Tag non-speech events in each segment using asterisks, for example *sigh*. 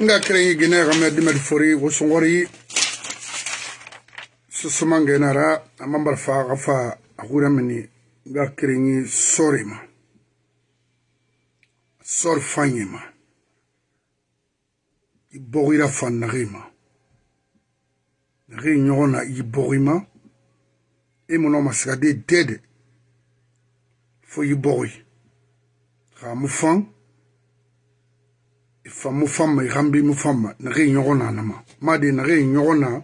nga krengi gine game dimet fori wo songori susumange nara amambar fa gafa akura mini nga krengi sori ma. Sori fanye ma. I bogira fan nagi ma. Nagi ɲɔgɔn na i bogi ma. E mɔnɔ ma siga de dede. Fo i bogi xa mu fan famo fama e gambimo fama na ge e nyogo nama madi na ge e nyogo na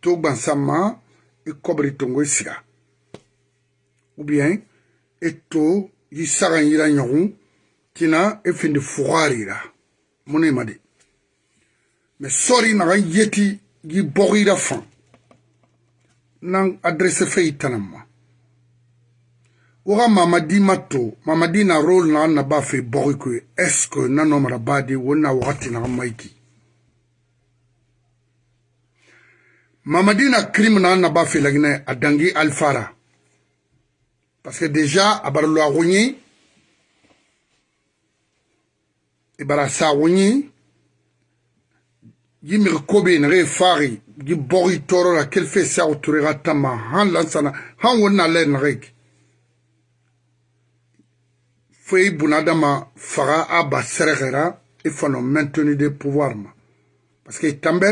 to gbansama e kobri tongo e siga ou bien e to yi saga yira nyogo tina e findi fugari ra mona e madi. Me sori naga yeti yi bogi ra fan. Nan adresse fe yi tanama woga mamadi mato mamadi na role na na ba fe bogi ko est ce que na no mara badi wona wakati na maiki? Mamadi na crime na na ba fe lagine adangi alfara. Parce que déjà abarlo agonyi ibara sa wonyi yimir kobe na re fari gi bogi toro la kel fe sa oturera tama han lansana han wona le na reki fo i bunadama faga a ba sɛrɛgɛra i fana maintenu de pouvoir ma. Parce que tambe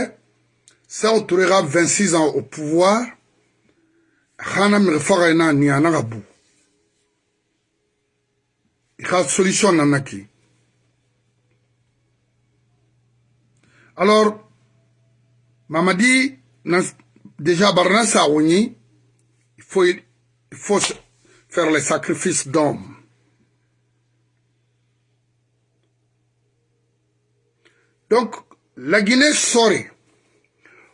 Sao Touré 26 ans au pouvoir xana mixi faga ina niana ga bu. I xa solution nana ki. Alors mamadi na déjà barna ñi il faut il faut faire les sacrifices d'hommes Donc, la Guinée saurait.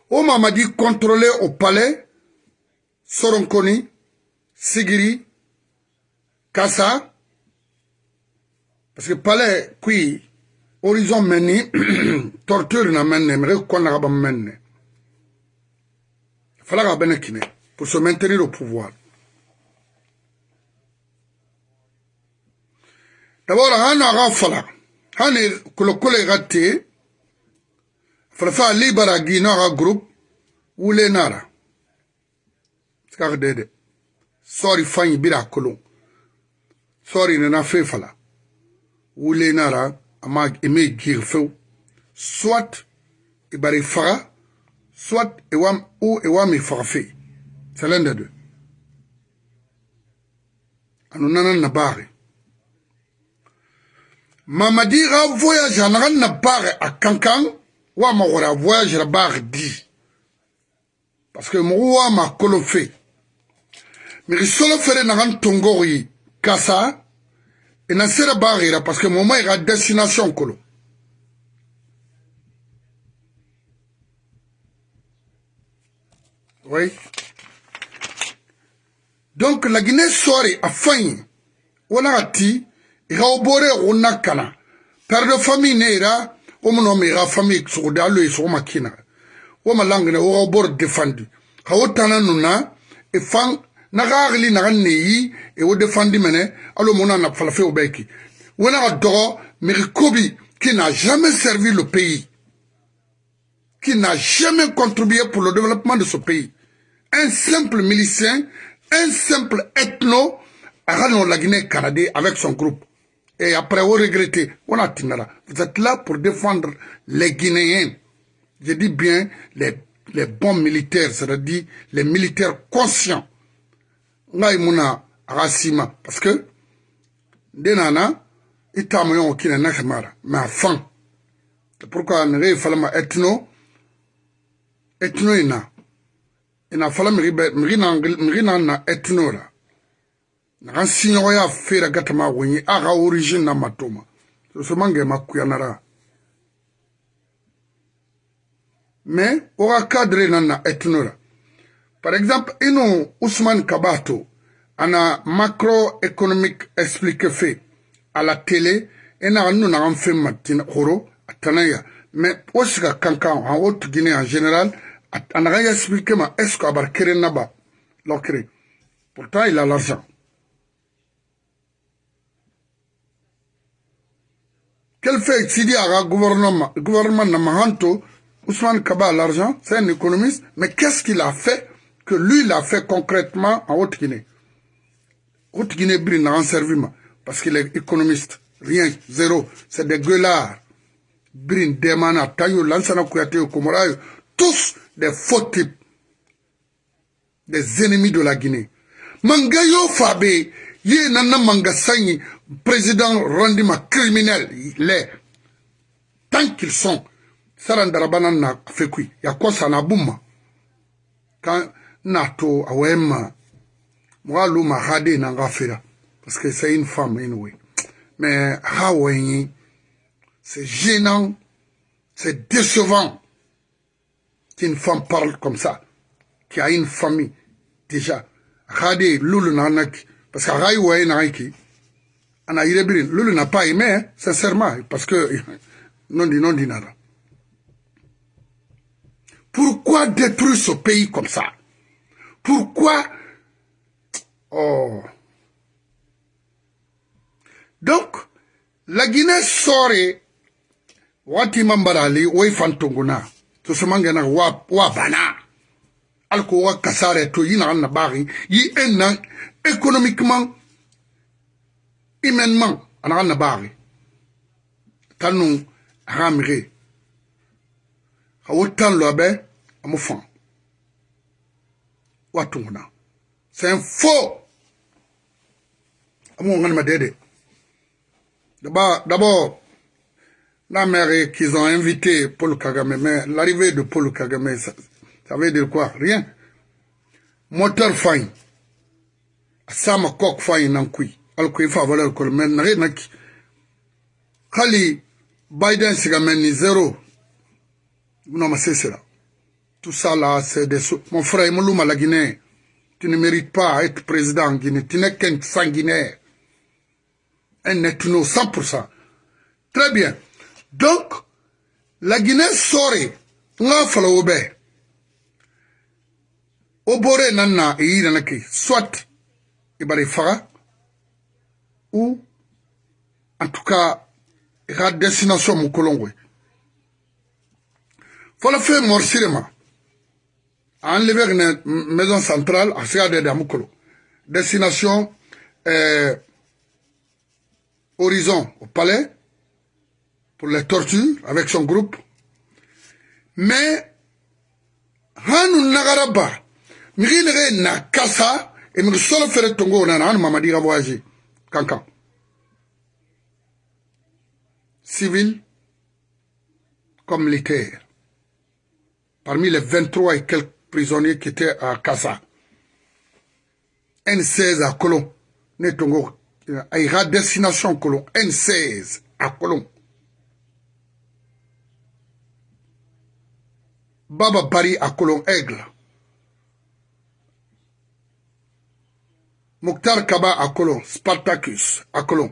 Au Mamadi contrôlé au palais, Soronkoni, Sigiri, Kassa, parce que palais, qui, horizon meni, *clears throat* torture na menne, mais quoi n'a pas menne. Il fallait bien kine pour se maintenir au pouvoir. D'abord, on a est le collègue farfa libara ginoxa groupe wulenara sikaxa dede. Sori fayi bira kolon sori nana fe fala wulenara ama eme jiri few soit e bara i faxa soit ewa, ou ewami faxa fe c'est l'un des deux. Anu nanan na baxe mamadi xa voyage a naxan na baxe a kankan. wa magore a voyagera ba re di parce que mogo wa makolo fe. Me re solo fere na ga ntongo go ye ka sa e na sere ba gera parce que moma e ga destination kolo. Oui. Donc la guinée sore a fayi wo na ga ti e ga o bore go nna kana père de famille ne e ra bor defendi ha wo tana nuna e fan na gagli na ne yi e wo defendi mene alo mona na falafe o beki wona ga dogo mi kobi qui n'a jamais servi le pays qui n'a jamais contribué pour le développement de ce pays. Un simple milicien un simple ethno a la Guinée canadien avec son groupe et après vous regrettez, on a. Vous êtes là pour défendre les Guinéens. Je dis bien les, bons militaires, c'est-à-dire les militaires conscients. Ngai muna rasima parce que denana itamayon kina nakamara mais à. C'est pourquoi ne falama ethno ethno ina fala miri miri na ethno la an siɲɔgɔnya feera gatama go ye a ga origine na matoma. Sosomangeema kuyanara mais wo ga cadre nan na etno ra. Par exemple i nu usman kaba to a na macroeconomic explique fe. A la télé i naga nu nagan fen ma horo a tanan ya mais wo siga kankan han wo tugine en général a naga explique ma est ce que a bara keren na ba. Lokere. Pourtant il a l'argent. Fait Sidi Aga, gouvernement, gouvernement Namahanto, Ousmane Kaba l'argent, c'est un économiste, mais qu'est-ce qu'il a fait que lui l'a fait concrètement en Haute-Guinée? Haute-Guinée brille en serviment parce qu'il est économiste. Rien, zéro. C'est des gueulards. Brin, Demana, Tayo, Lansana Kouyaté, Komorayo, tous des faux types, des ennemis de la Guinée. Mangayo Fabé, yé nana mangasani, président rendima criminel, les, tant qu'ils sont, sarandarabana na fekui, ya ça na bouma. Quand nato awema, moi l'homme hade na ngafira, parce que c'est une femme anyway. Mais c'est gênant, c'est décevant qu'une femme parle comme ça, qui a une famille déjà. Hade lulu nanaki, parce que Rai wae naiki, ana irebirin, lulu n'a pas aimé, hein, sincèrement, parce que *laughs* non dit non dit. Pourquoi détruire ce pays comme ça? Pourquoi? Oh. Donc, la Guinée saurait wati mambarali wai fantunguna to samangana wa wa bana. Alko wa kasare to yina na bari yi économiquement humainement ana na bari tanu ramire hawotan lobe amufan watunguna c'est un faux. Amu ngana madede d'abord la mère qu'ils ont invité Paul Kagame, mais l'arrivée de Paul Kagame, ça, ça, veut dire quoi? Rien. Moteur fine. Sama kok fine nankui. Alko ifa valeur kol men nare naki. Kali Biden sigameni zéro. Non mais c'est cela. Tout ça là, c'est des Mon frère Moulouma la Guinée, tu ne mérites pas être président en Guinée. Tu n'es qu'un sanguinaire. Un ethno 100%. Très bien. Donc, la Guinée saurait, nga fala o bɛ o bore nan na e yira na ke soit bari faga ou en tout cas ka destination fɔlɔ fɛn morsire ma a enlevé une maison centrale a sega de damu kolo destination euh, horizon au palais pour les tortures avec son groupe. Mais, hanu nagaraba, miri nere et miri solo fere tongo na hanu mamadi ga voyager. Kankan. Civil comme militaire. Parmi les 23 et quelques prisonniers qui étaient à Kassa. N16 à Colomb. À destination Colomb. N16 à Colomb. Baba Bari à Colon Aigle. Mokhtar Kaba à Colon, Spartacus à Colon.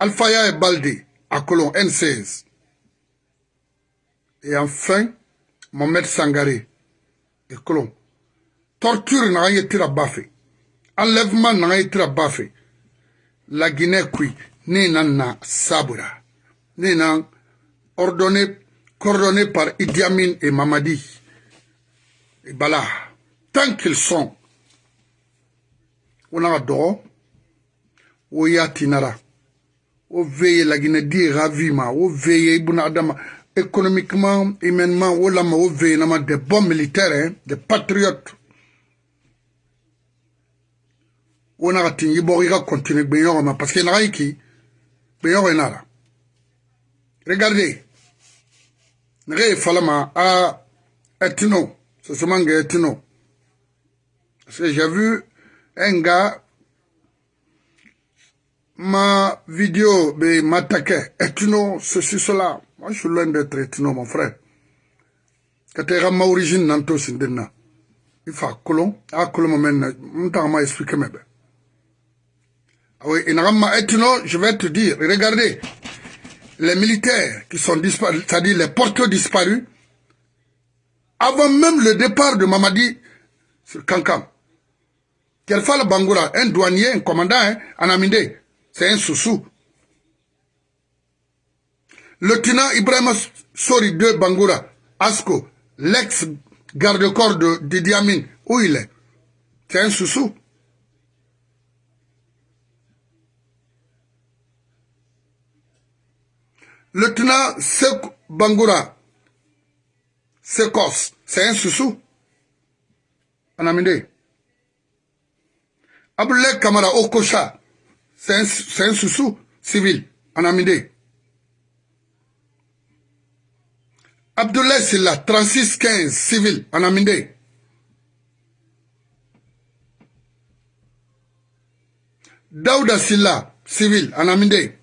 Alfaya et Baldi à Colon, N16. Et enfin, Mohamed Sangare et Colon. Torture n'a rien été bafé. Enlèvement n'a rien été bafé. La Guinée, qui, n'est na sabura, n'est ordonné coordonnés par Idi Amin et Mamadi et Bala, tant qu'ils sont, on a dɔgɔ o y'a tinara o veille la Guinée di ravima o veille ibuna adama économiquement humainement o lama o veille nama des bons militaires hein, des patriotes. O na ka tin i bɔ i ka continuer gbɛɲɔgɔn ma parce que naga yi ki gbɛɲɔgɔn nara regardez nege falama a etino ce semange etino parce que j'ai vu un gars ma vidéo m'attaquait etino ceci cela. Moi je suis loin d'être etino mon frère. Katera ma origine nanto sindena il fa kolon a kolon men m'ta ma expliquer mebe ah oui inagama etino je vais te dire regardez. Les militaires qui sont disparus, c'est-à-dire les porteurs disparus, avant même le départ de Mamadi sur Kankam. Kelfal Bangoura, un douanier, un commandant, hein, en Aminde, c'est un sous-sous. Lieutenant Ibrahim Sori de Bangoura, Asko, l'ex-garde-corps de Didi Amin, où il est C'est un sous-sous. Lieutenant Sek Bangoura, Sekos, c'est un sous-sous. Anamide. Abdoulaye Kamara Okocha, c'est un, un sous-sous civil. Anamide. Abdoulaye Silla, 3615 civil. Anamide. Daouda Silla, civil. Anamide.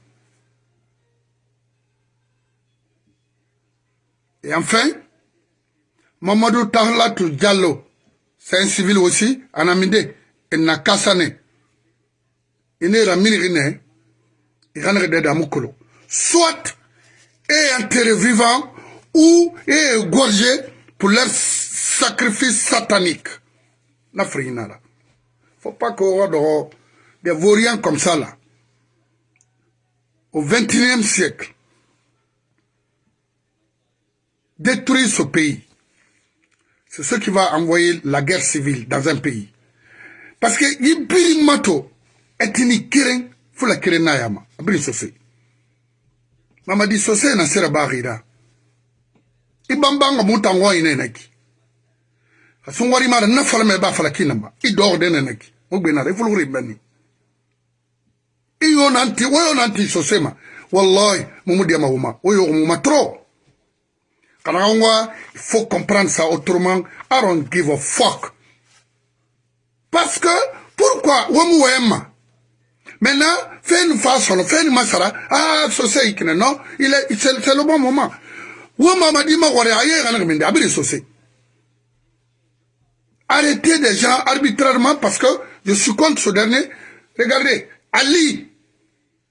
Et enfin, Mamadou Tahlatou Diallo, c'est un civil aussi, Anamide, et Nakasane. Pas mirine, il est en Soit est enterré vivant ou est égorgé pour leur sacrifice satanique. N'afrina là. Faut pas qu'on ait des vauriens comme ça là. Au XXIe siècle, détruire ce pays, c'est ce qui va envoyer la guerre civile dans un pays. paske i biri ma to ɛ tini keren fo la keren n'a ya ma a biri sose. Mamadi sose na sera baarira i bambanga mutango ine naki asungwari mara na fala me ba fala kinamba i dog de naki o gbena re fulu ri bani. I yo nanti wo yo nanti sosema wallahi mumudi ma huma o yo mu matro kana ngwa faut comprendre ça autrement. I don't give a fuck. Parce que, pourquoi Maintenant, fais une façon, fais une masara. Ah, c'est non il est, c'est le bon moment. Arrêtez des gens arbitrairement parce que je suis contre ce dernier. Regardez, Ali,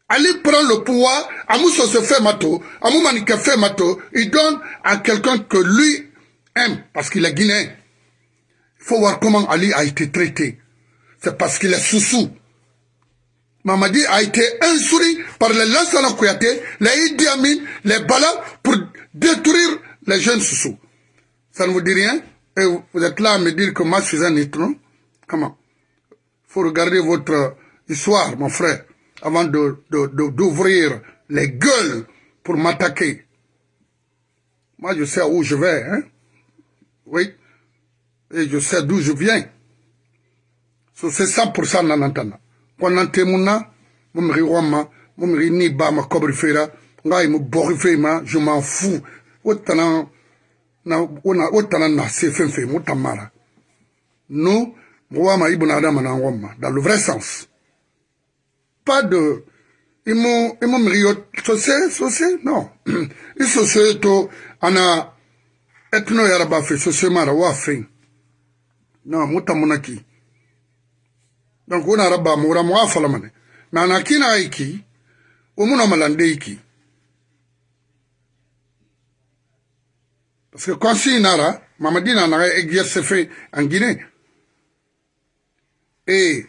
Ali prend le pouvoir, se fait mato, fait mato, il donne à quelqu'un que lui aime, parce qu'il est guinéen. Faut voir comment Ali a été traité. C'est parce qu'il est sous-sous. Mamadi a été instruit par les Lansana Kouyaté, les Idi Amin, les Bala, pour détruire les jeunes sous-sous. Ça ne vous dit rien? Et vous êtes là à me dire que moi je suis un étron? Comment? Il faut regarder votre histoire, mon frère avant d'ouvrir les gueules pour m'attaquer. Moi, je sais où je vais, hein? Oui. Et je sais d'où je viens. So, c'est 100% nanantana. Quand antemuna, mumri wama, mumri ni ba ma kobri fera, ngai mu bori fema, je m'en fous. Otana, na, ona, otana na se fenfe, mutamara. Nous, mwama ibuna adama na wama, dans le vrai sens pas de imo imo mrio sose sose non *clears throat* i sose to ana etno yaraba fe sose mara wa fe non muta munaki donc ona raba mura mo afala mane. Na na kina iki umuna malande iki. Parce que quand si nara mamadina na exerce fait en Guinée. Et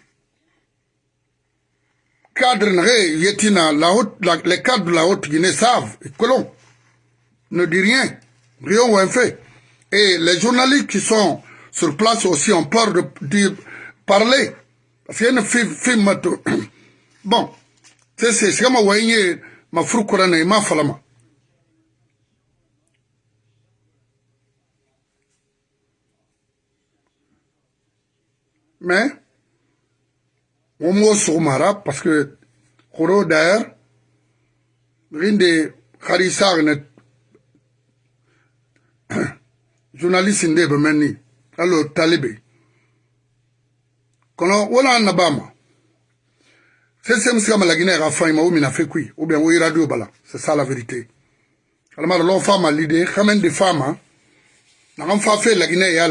cadres la haute, les cadres de la Haute-Guinée savent, et Colomb ne dit rien, rien ou un fait. Et les journalistes qui sont sur place aussi ont peur de parler. Parce qu'il y a une film, *coughs* bon, c'est c'est comme voyez ma froukurane et ma falama. Mais, on mo sogomara parce que koro d'ailleurs rinde kharisa ne *coughs* journaliste allo talibe. Kono wala na bama? C'est c'est monsieur malagina ga fa ma ou mina fait kui ou bien radio c'est ça la vérité. Alama lo fama l'idée de fama na kan fa fe lagina ya a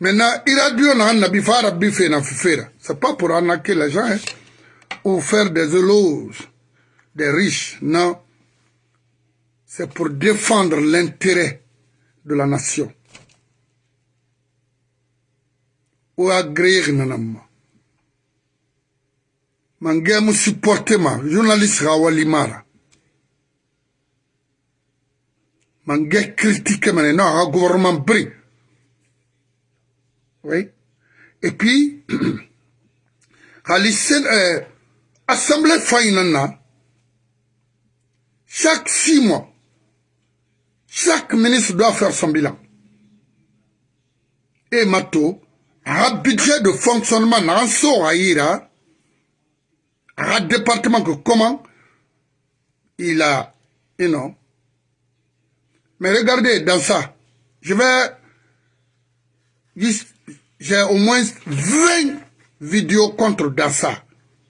Maintenant, bife na fifera. C'est pas pour arnaquer les gens, hein, ou faire des éloges des riches, non. C'est pour défendre l'intérêt de la nation. Ou agréer nanama. mange mu supporte ma journaliste ga wali mara mange critique mane no aga gouvernement bri oui et puis *clears throat* hali sen euh, assemblée fainana chaque six mois chaque ministre doit faire son bilan et mato un budget de fonctionnement aira un département que comment il a, you know. Mais regardez, dans ça, je vais, j'ai au moins 20 vidéos contre dans ça.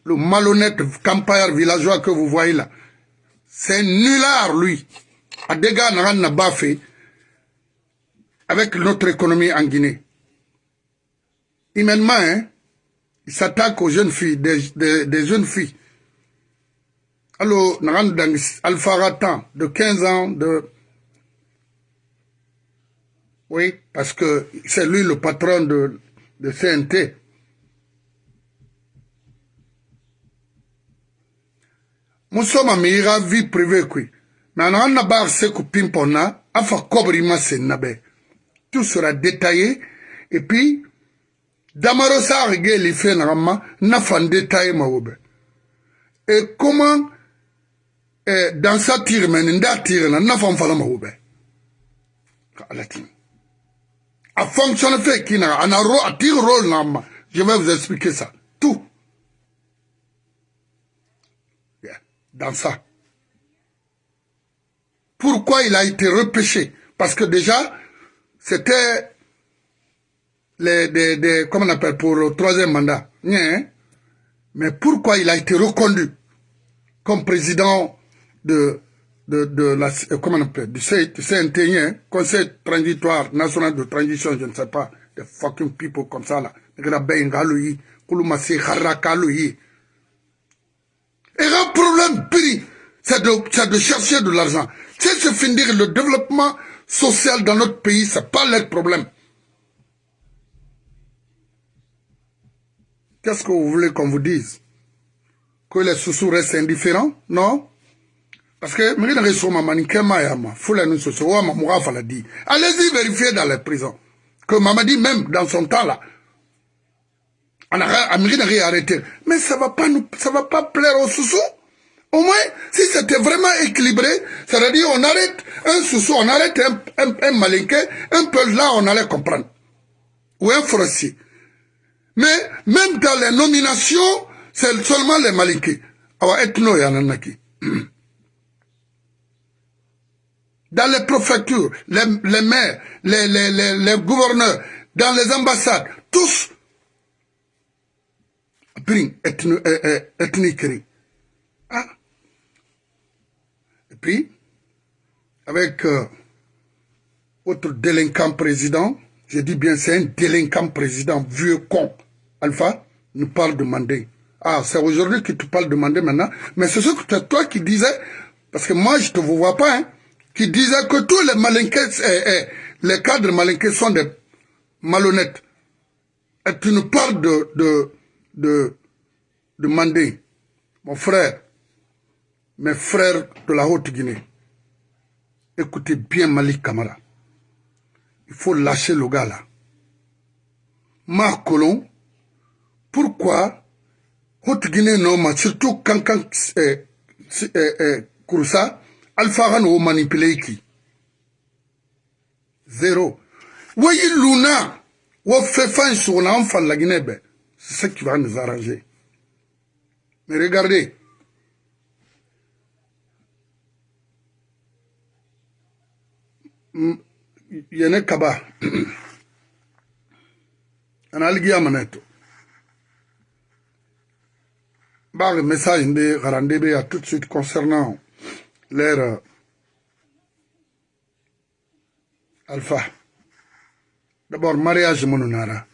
Le malhonnête campagnard villageois que vous voyez là. C'est nulard, lui. Des gars n'a fait avec notre économie en Guinée. Humainement, hein, il s'attaque aux jeunes filles, des, des, jeunes filles. Alors, Alpha Ratan, de 15 ans. Oui, parce que c'est lui le patron de, de CNT. Nous sommes à vie privée. Mais on a pas ce que pimpona, a fait cobrir ma Tout sera détaillé. Et puis, damaro sa rege li na ma na fande taye ma wobe. Et comment eh, dans sa tire men nda tire na na fam fala ma alatin a fonctionne fait qui na ro a tire rôle na ma je vais vous expliquer ça. Tout. Yeah. dans ça pourquoi il a été repêché? Parce que déjà c'était les, des, des, comment on appelle, pour le troisième mandat. Mais pourquoi il a été reconduit comme président de, de, de la, euh, comment on appelle, du CNT, Conseil transitoire national de transition, je ne sais pas, des fucking people comme ça là. Et un problème, c'est de, de chercher de l'argent. C'est de finir le développement social dans notre pays, c'est pas leur problème. Qu'est-ce que vous voulez qu'on vous dise? Que les sous restent indifférents? Non. Parce que, allez-y vérifier dans les prisons. Que Mamadi, même dans son temps là, n'a rien arrêté. Mais ça va pas nous, ça va pas plaire aux sous Au moins, si c'était vraiment équilibré, ça veut dire on arrête un sous on arrête un, un, un malinqué, un peu là on allait comprendre. Ou un forestier. Mais même dans les nominations, c'est seulement les Malinki. *clears throat* Dans les préfectures, les, les maires, les, les, les, les, gouverneurs, dans les ambassades, tous ethniques. Ah. Et puis, avec euh, autre délinquant président, je dis bien c'est un délinquant président, vieux con, Alpha nous parle de Mandé. Ah, c'est aujourd'hui que tu parles de Mandé maintenant. Mais c'est ce que toi qui disais, parce que moi je te vois pas, hein, qui disait que tous les malinqués, eh, eh, les cadres malinqués sont des malhonnêtes. Et tu nous parles de, de, de, de Mandé. Mon frère, mes frères de la Haute-Guinée, écoutez bien Malik Kamara. Il faut lâcher le gars là. Marc Colomb, pourquoi Haute-Guinée non, surtout quand, quand eh, eh, eh, Kouroussa, Alpha ou manipulé qui? Zéro. Oui, Luna, ou fait fin sur l'enfant la Guinée, ben, c'est ce qui va nous arranger. Mais regardez, yene kaba ana aligiya maneto le message de Garandebe a tout de suite concernant l'ère euh, Alpha. D'abord, mariage mononara.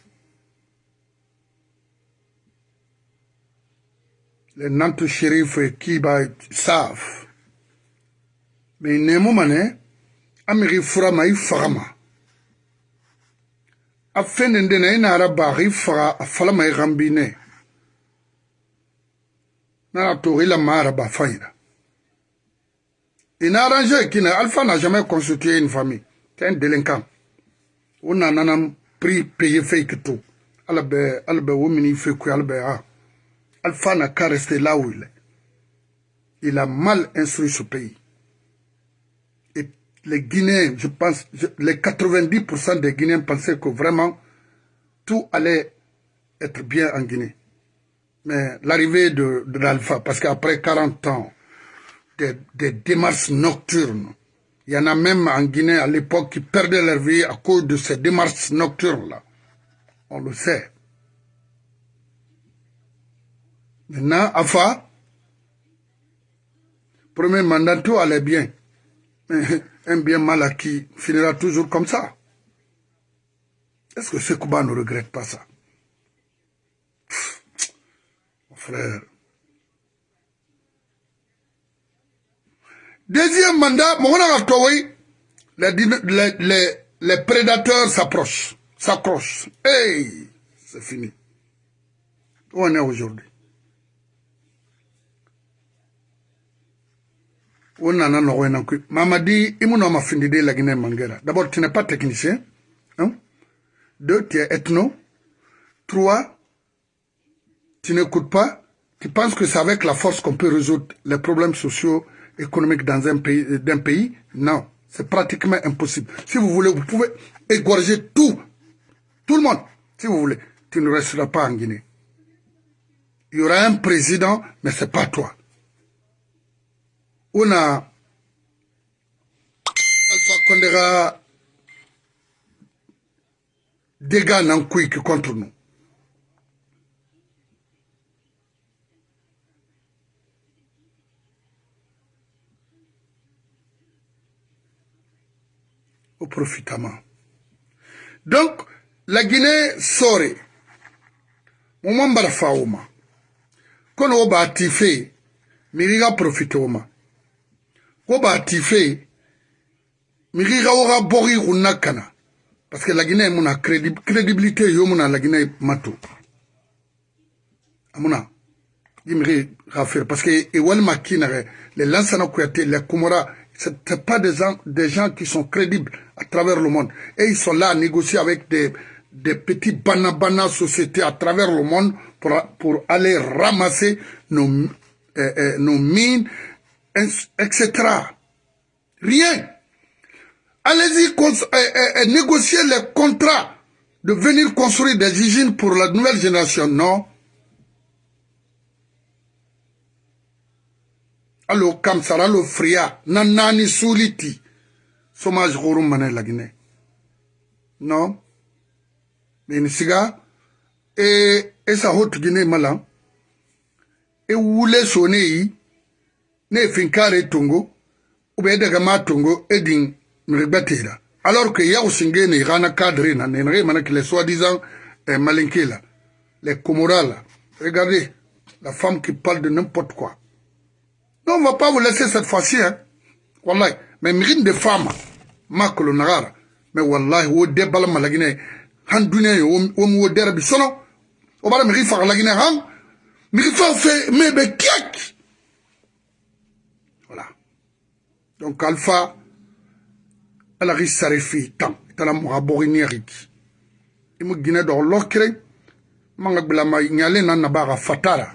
Les Nantes shérifs et Kiba savent. Mais n'est pas amiri furama i fagama a fɛn nin dena i faga a nana a qu'il Alpha n'a jamais constitué une famille. C'est un délinquant. On a un prix payé fake tout. Ah Alpha n'a qu'à rester là où il est. Il a mal instruit ce pays les Guinéens je pense les 90% des Guinéens pensaient que vraiment tout allait être bien en Guinée mais l'arrivée de, l'Alpha, parce qu'après 40 ans, des, des, démarches nocturnes, il y en a même en Guinée à l'époque qui perdaient leur vie à cause de ces démarches nocturnes-là. On le sait. Maintenant, Alpha, premier mandat, tout allait bien. Un bien mal acquis finira toujours comme ça. Est-ce que ce Kuba ne regrette pas ça? Frère. Deuxième mandat, les, les, les, les prédateurs s'approchent, s'accrochent. Hey, c'est fini. Où on est aujourd'hui? On a Mamadi, il m'a fini de la Guinée Mangera. D'abord, tu n'es pas technicien. Hein? Deux, tu es ethno. Trois, tu n'écoutes pas, tu penses que c'est avec la force qu'on peut résoudre les problèmes sociaux, économiques dans un pays, d'un pays? Non, c'est pratiquement impossible. Si vous voulez, vous pouvez égorger tout, tout le monde, si vous voulez. Tu ne resteras pas en Guinée. Il y aura un président, mais ce n'est pas toi. una. Alpha condé ka dégâts nan quick contre nous. Au profitement donc la guinée sore mo man bara fawo ma kono wo b'a ti fe miri ka profite wo ma Ko ba tife, miriga ora bori unakana. Parce que la Guinée muna crédibilité yo muna la Guinée mato. Amuna. Yimiri rafir parce que e walma les lansana kuyate les Comora ce n'est pas des gens, des gens qui sont crédibles à travers le monde. Et ils sont là à négocier avec des, des petits banabana sociétés à travers le monde pour, pour aller ramasser nos, euh, euh, nos mines, etc. Rien. Allez-y négocier les contrats de venir construire des usines pour la nouvelle génération. Non. alo kamsara alo fria na nani suliti somage xurum mane lagine non meni siga e esa hotugine mala e wule sone yi ne finkare tongo ube daga ma tongo edin mirigbatera alors que yaw singe ne gana cadre na ne ne mana que les soi-disant eh, malinké là les comoras là regardez la femme qui parle de n'importe quoi non, on va pas vous laisser cette fois-ci. Hein. Wallahi. Mais mérine de femmes, ma nagara. Mais wallahi, wo debala malagine, han dunia yo, wo mo derabi sono. O bara mérine fa lagine han. Mérine fa fait mebe kiak. donc alpha ala xi sare fe tan tala moxa boxiniya xiki i mu gine dox lox kireng manga gbilama ɲale na nabaxa fatara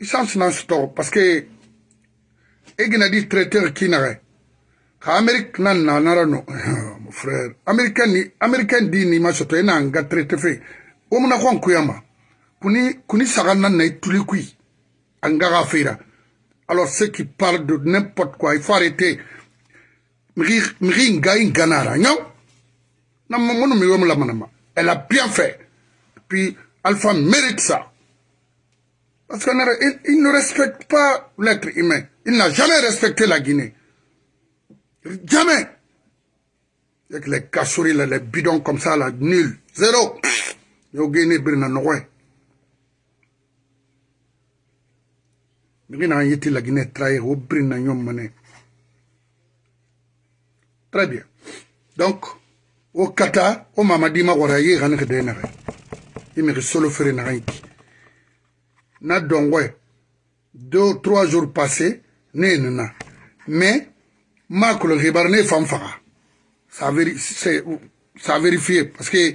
i sans nan sutoxo parce que i gina di traiteur kinaxe xa amérique nan nanara no mon frère. Américain ni américain di ni ma soto i nan ga traité fe wo muna xon kuyama kuni kuni saxa nan na i tuli kui an gaxa feira alors ceux qui parlent de n'importe quoi il faut arrêter elle a bien fait puis Alpha mérite ça Parce qu'il ne respecte pas l'être humain. Il n'a jamais respecté la Guinée. Jamais. Avec les cachouris, les bidons comme ça, là, nul. Zéro. Yo Guinée, Brina Noé. Très bien. Donc, au Qatar, au Mamadi Mawaraye, il me solo faire na dongwe deux trois jours passés ne nana mais ma kolo hibar ne fam faga ça ça vérifié. Parce que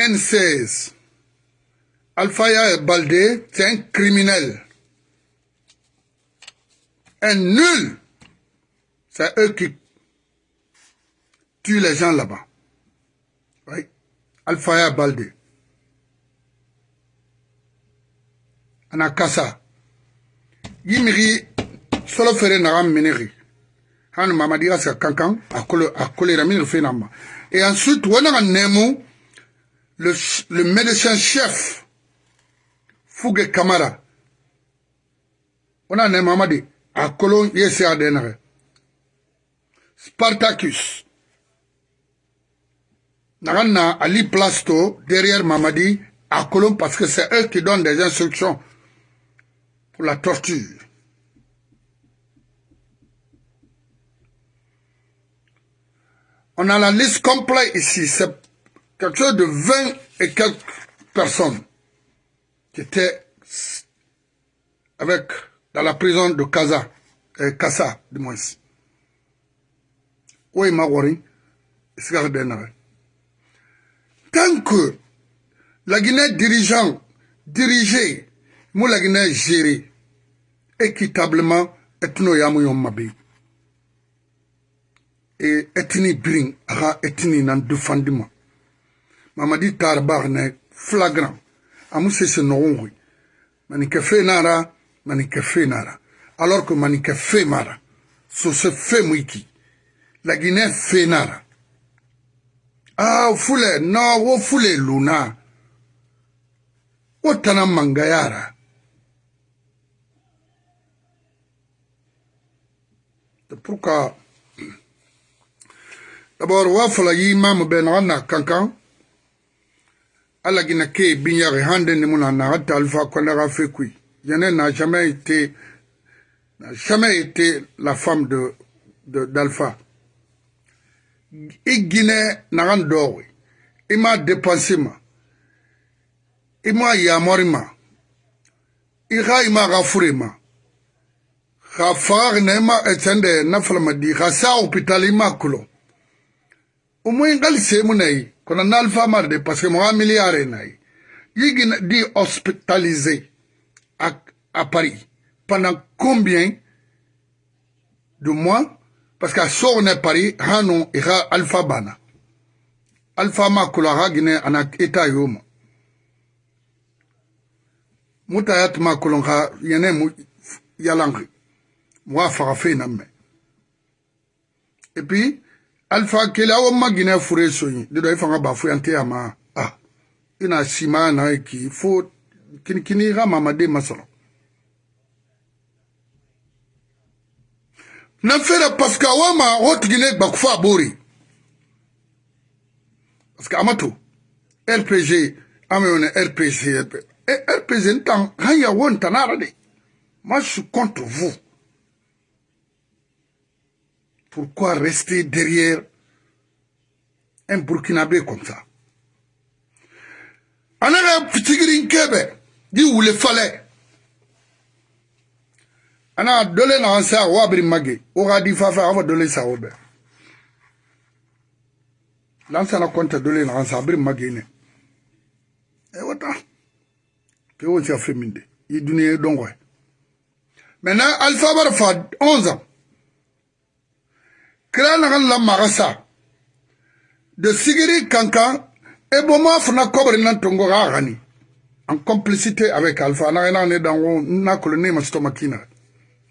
N16 Alphaya Baldé, c'est un criminel. Un nul. C'est eux qui tuent les gens là-bas. Oui. Alphaya Baldé. Anakasa. Yimiri solo fere naga meneri. Han mamadi sa kankan akole akole ramir fenamba. Et ensuite wana nemu le, le médecin chef Fougue Kamara on a ne mamadi a kolon yese adenare Spartacus Naganna Ali Plasto derrière Mamadi à Colomb parce que c'est eux qui donnent des instructions pour la torture. On a la liste complète ici. Quelque chose de 20 et quelques personnes qui étaient avec, dans la prison de Kaza, euh, Kassa, du moins. Oui, Mawari, Tant que la Guinée dirigeant, dirigée, moi la Guinée gérée équitablement, etno yamu mabi. Et etni bring, aha etni nan défendement. Mamadi tarbar ne flagrant. Amu se se noonri. Manike fe nara, manike fe nara. Alors que manike fe mara. So se fe mwiki. La Guinée fe nara. Ah, fule, no, wo fule luna. Wo tana mangayara. Pourquoi *clears throat* D'abord, wa fala yi mamu ben na kankan. Ala gina ke binyari hande ni muna na hata alfa konera fekui. Yene n'a jamais été n'a jamais été la femme de d'Alpha. I Guinée n'a dɔɔwe i ma dépense ma. I ma yamɔri ma. I ka i ma ka fure ma. Ka faga na i ma ɛtɛndɛ nafalama di ka sa hôpital i ma kulo o mo ngali semu na yi kona nalfa mar de parce que mo milliard na yi yi gina di hospitalisé à, à Paris. Pendant combien de mois? Parce que so ne Paris hanu ira alpha bana. Alpha ma kula ha gine ana eta yoma mutayat ma kulon ha yene mu yalangi mo fa fe na me et puis alifa kele awo ma ginɛ fure sonyi de dɔ i fanga ba foyan tɛ yama a ah, i e na sima na ki fo kinikini i ka mamaden ma sɔrɔ na fɛrɛ parsike awo ma o tigi ne gbakufa a b'o re parsike a ma to rpg an bɛ wele rpg rpg n tan han ya wo n tan na ara de ma eh, su contre vous. Pourquoi rester derrière un Burkinabé comme ça? Anaga fitigirin kebe di wule fale ana dole na ansa wabri mage o ga di fafa afa dole sa obe lansa na konta dole na ansa abri mage ne e wata ke won sa feminde i duniya dongo maintenant alpha bar fa 11 ans kira nagan la magasa de sigiri kankan e boma fana kobri nan tongo ga gani. En complicité avec alpha. Na na ne dango na kolo ne ma stoma kina.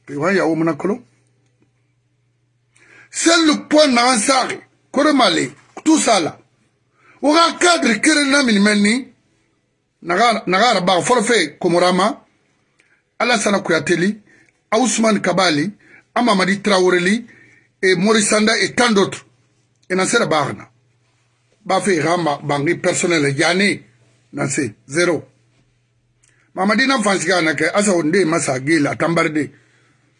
Pe wa ya o mona kolo. C'est le point na ansari kore male tout ça là. O ga cadre kere na min menni naga naga ba fe komorama alasana kuyateli Ousmane Kabali Amamadi Traoreli et Maurice Sanda et tant d'autres. Et dans cette barre, bah fait rama bangi personnel yani dans ces zéro. mamadi na fansiga na ke asa onde masa gila tambarde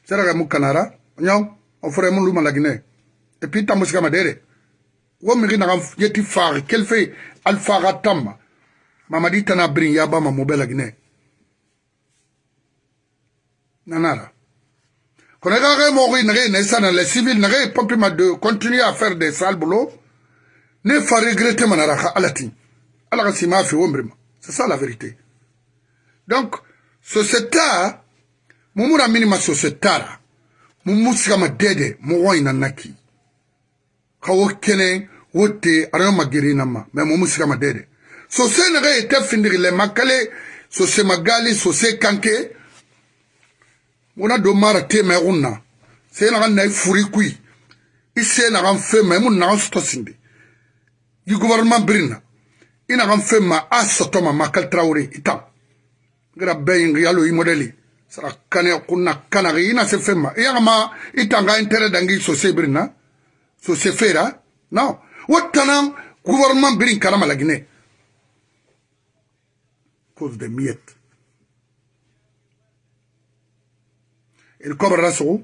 sera ga mukanara nyaw o fere mun luma lagine et puis tamusika madere wo mi na yeti far kel fe al fara tamma mamadi tana brin ya ba ma mobela gine nanara kono ga ga mo ri nare ne sana les civils nare pompi ma de continuer à faire des sales ne fa wombrima c'est ça la vérité. Donc société mumura minima sociétara mumu sigama dede mo ina naki ka wo kene wo te arayo magiri nama mais sigama dede. Le makale magali ngona do mara tema kunna sena kan nay e furi kui. Isena kan fema mun na sto sindi. Yi gouvernement brina ina kan fema asoto ma makal traore ita gra bayin yalo i modeli. Sara kane kunna kana ina se fema iya ma e itanga intere dangi so se brina so se fera no wotana gouvernement brin karama la guinée. Cause de miettes. il kobrana sogo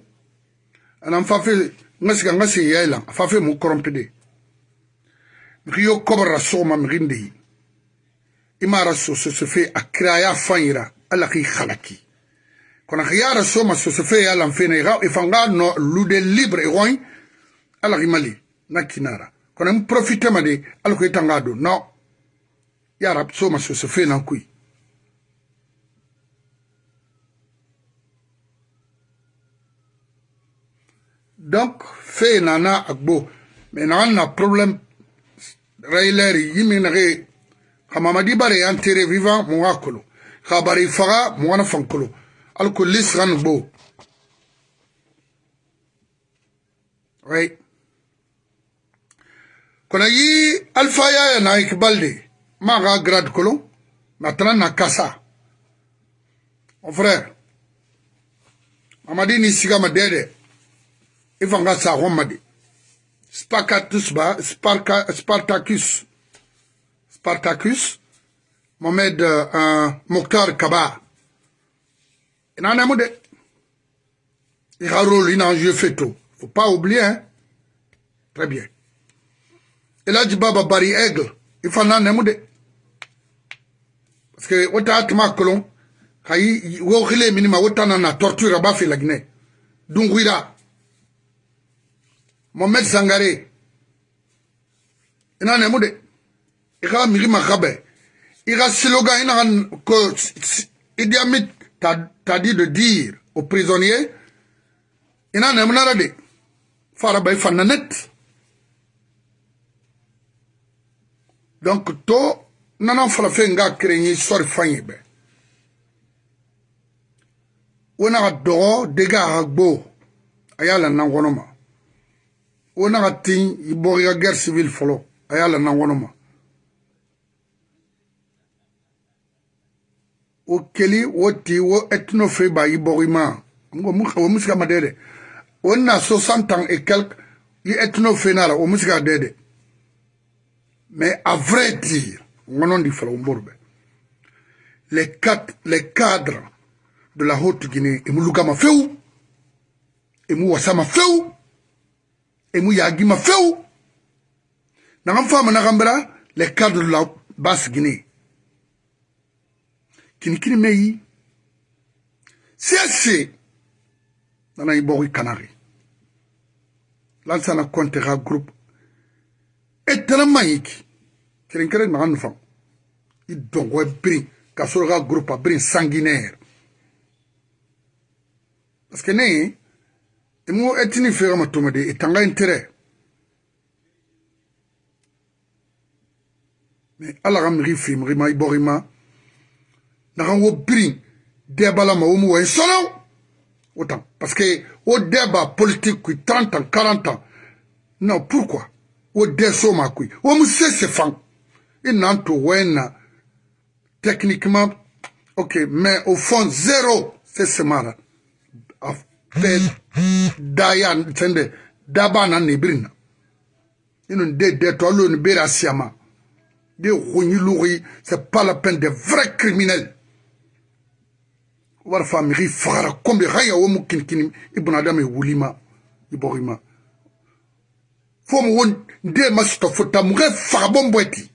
ana n fafe n ga sigi n ga seeya i la a fafe mu korompede mixi yo kobrara sogoma mixin de yi. I mara sososofe a kira a y'a fan yira ala xi xalaki kono xi yara soma sosofe ye a lan fene i fan ga no lude libre i xoy ala xi mali na kinara. Kono n profitema de ala ko i tanga do no yara soma sosofe nan kuyi donc fee nana agbo. Me nagan na problème. Raileri yimi nage kamamadi bare yantere vivant muga kolo. Ka bari faga mugana fankolo. Alko lisgan gbo. Right kono yi alfa yaya na ikibalde. Maga grade kolo. Matana na kasa mon frère. Mamadi ni sigama dede. Ifanga sa romadi Spartacus ba Sparka, Spartacus Spartacus Mohamed uh, Mokhtar Kaba. Ina na mu de il a rôle il a joué fait tout. Faut pas oublier hein. Très bien. Et là du baba bari aigle. Il faut na mu de parce que wata atma kolon kayi wo khile minima wata na torture ba fi la Guinée. Dunguira mohamed sangare ina nemu de i ka migi maka bɛɛ i ka slogan i na ka ko idi amin t'a dit de dire aux prisonniers. I na nemu nara de fara bɛɛ fa nanet donc to nana farafin ka kere n ye sɔri fan ye bɛɛ wo na ka dɔgɔ dege a ka gbo. A y'a la nan kɔnɔ ma wo naga tin i bɔg i ka guerre civile fɔlɔ a y'a la nan kɔnɔ ma. Wo keli wo ti wo ethnofe ba i bɔg i 60 ans et quelque i mais à vrai dire ŋɔnɔ di fɔlɔ quatre les cadres de la haute guinée emu lugama fewu emu wasama fewu emu yagima fewu nakan fama nakan bera le cadre la basigine kinikini meyi sese nana e i bɔgɔ i kanare lansana kɔnte ka groupe e tɛnɛ man yi ki kerenkeren maga nufa i dɔngɔ birin ka sɔrɔ ka groupe a birin sanguinaire. Parce que ne ye mo etini fega matomade etanga intérêt mais ala ga migi fimigima ibogima nagan wo birin debalama wo mu wayi sono wo tan parce que wo deba politique kui 30 ans 40 ans. Non pourquoi wo de soma kui. Wo mu sese fan i nan to wena techniquement ok mais au fond zéro sesemara ce mara fait daya sende daba na nebirina ino de de to lo ni bera siama. De khonyi lughi c'est pas la peine de vrais criminels. Wara fa migi fagara kombe wo mu kinkini ibuna dame wulima iborima fo mu won nde masuta fota mu ge faga bombweti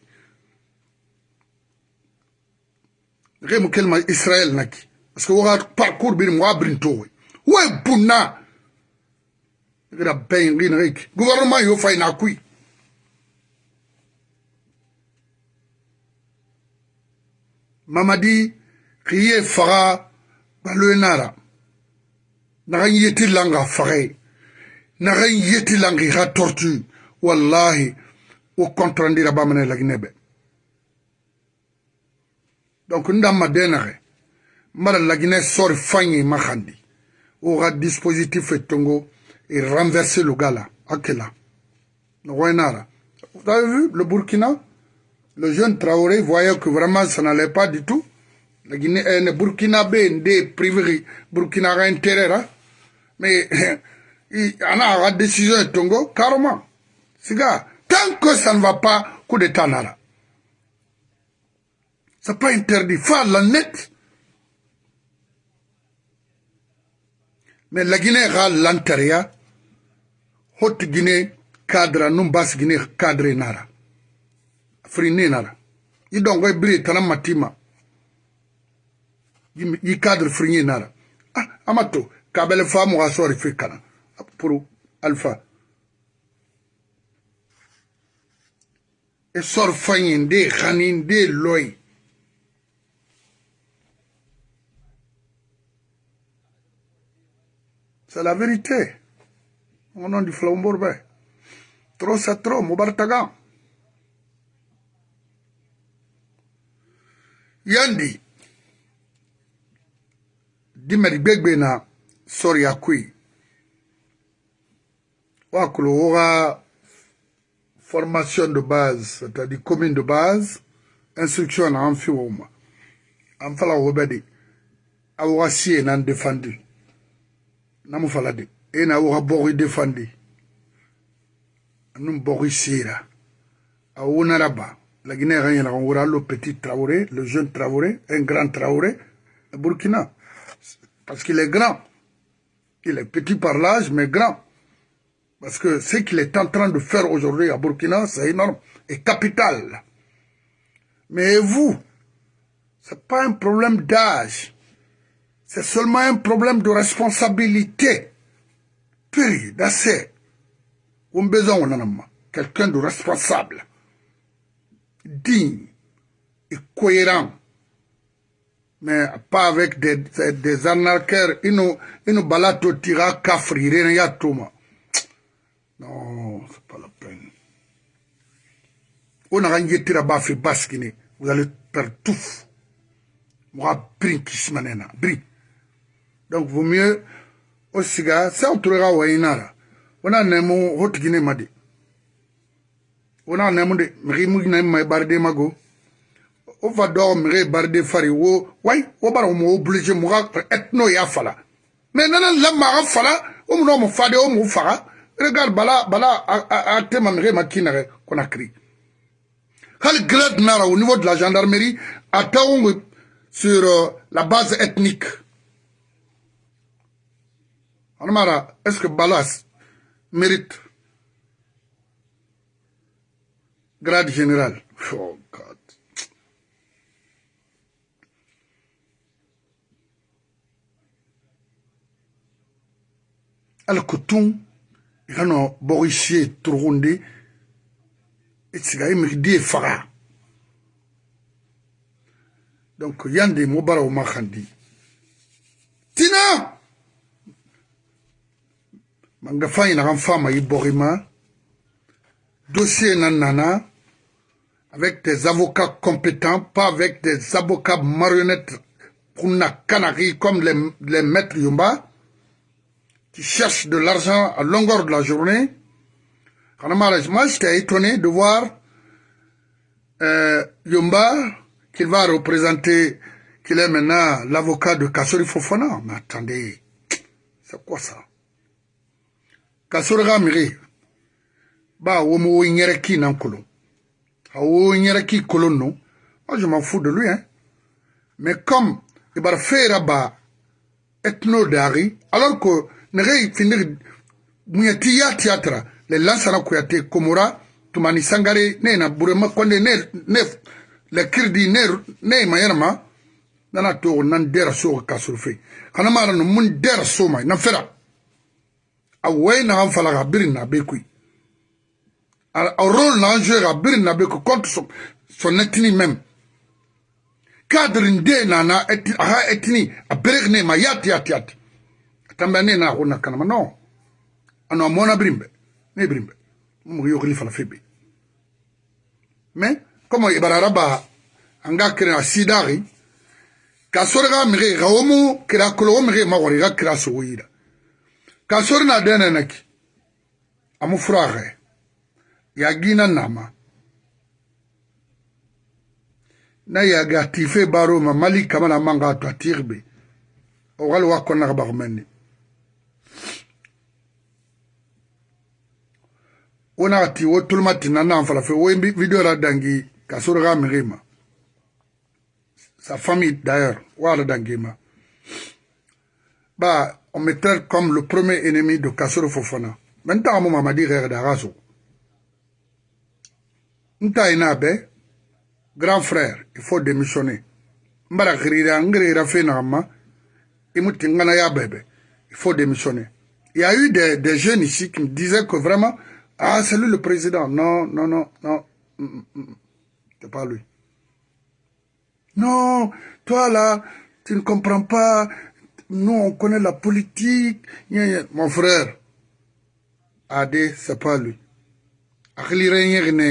ge mu kelma israel naki. Parce que parcours mu abrin to we bunna gira ben rin rek gouvernement yo fay na kui mamadi kiye faga baloye nara. Nagan yeti langa fage nagan yeti langa iga tortue. Wallahi wo contrandira bamane laginebe donc ndamma denage mara lagine sori fanyi mahandi oga dispositif etongo et renverser le gars là akela vous avez vu le Burkina? Le jeune Traoré voyait que vraiment ça n'allait pas du tout la Guinée, euh, Burkina des privé, Burkina a intérêt, hein? mais *laughs* il en a la décision de Tongo, carrément. Siga, tant que ça ne va pas, coup d'état nara. C'est pas interdit, faire la net. Mais la Guinée a l'intérieur, Haute Guinée, cadre, non basse Guinée, cadre nara. Frine nara. Il donc, il brille, t'en matima. yi cadre frinye nara ah amato kabele fa mo asori fi kana pour alpha e sor fanyi nde khani nde loy c'est la vérité. Au nom du flambourbe trop c'est trop mobartaga yandi. Dimɛri gbegbe na sɔri akui wakolo woga formation de base c'est-à-dire commune de base instruction na an fi wo ma an fala wo bɛ de a woga sie nan défendu namu fala de e na woga bɔgi défendu anum bɔgi sera a wonara laginɛ ka ɲɛna kan wora le petit traoré le jeune traoré un grand traoré burkina Parce qu'il est grand. Il est petit par l'âge, mais grand. Parce que ce qu'il est en train de faire aujourd'hui à Burkina, c'est énorme et capital. Mais vous, ce n'est pas un problème d'âge. C'est seulement un problème de responsabilité. Puis, d'assez. On a besoin quelqu'un de responsable, digne et cohérent mais pas avec des, des, des arnaqueurs. Ils nous, ils nous baladent au tira kafri, rien y a tout, Non, c'est pas la peine. On a gagné tira bafi baskini, vous allez perdre tout. Moi, brin kismanena, brin. Donc, vaut mieux, au siga, c'est un truc à wainara. On a nemo, hot guinée madi. On a nemo de, mrimu guinée barde mago. o fa dɔgɔ mege baride fari wo wai wo bara etno ya fala mais nana lamma ga fala o fade o mo faga regarde bala bala a hal grade nara au niveau de la gendarmerie attend sur euh, la base ethnique Anamara, est-ce que Balas mérite grade général? Oh, God. ala ko tun i ka nɔ bɔgɔ sie torogonde i siga i migi die faga donc yande mo bara o ma khandi. Tina manga fayi na kan fama i bɔgi ma dossier na nana avec des avocats compétents pas avec des avocats marionnettes pour na kanaki comme les, les maîtres yomba qui cherchent de l'argent à longueur de la journée. Moi, j'étais étonné de voir euh, Yomba, qu'il va représenter, qu'il est maintenant l'avocat de Kassori Fofana. Mais attendez, c'est quoi ça? Kassori Gamiri, bah, womo nyereki nankolo. Awo nyereki kolono. Moi, je m'en fous de lui, hein. Mais comme, il va faire bah, ethno dari alors que nege finir munyati ya théâtre le lansana kuyate komora tumani sangare ne na burema konde ne ne le kirdi ne ne mayarma nana to nan dera so ka surfe kana mara no mun dera so mai na fera away na an fala ka biri na be koyi a rôle na an joué ka biri na be koyi contre son, son ethnie même. Cadre nde na na eti, aha ethnie a berek ne ma yati yati yati atamba ne na ko na kanama non. Ano amona birimbe ne birimbe mo yo kli fala febe. Mais comme ibararaba anga kre na sidari ka sorga mire ga omu kra kolo mire ma wori ga kra so yira kasori na denenek amufurahe yagina nama. Na yagi atife baroma mali kama na manga atu atirbe. Ogali wakonaka bakumene ona ati wo toluma ti na nan falafe. Wo video ra dangi kasori ga mirima. Sa famille d'ailleurs wo ara dangi ma. Ba on me traite comme le premier ennemi de Kassoro Fofana. Maintenant, on m'a dit Darazo. Grand frère, il faut démissionner. Mbara. Il faut démissionner. Il y a eu des, des jeunes ici qui me disaient que vraiment, ah, c'est lui le président. Non, non, non, non. Mm, mm, mm. C'est pas lui. Non, toi là, tu ne comprends pas. Nous, on connaît la politique. Mon frère, Adé, c'est pas lui.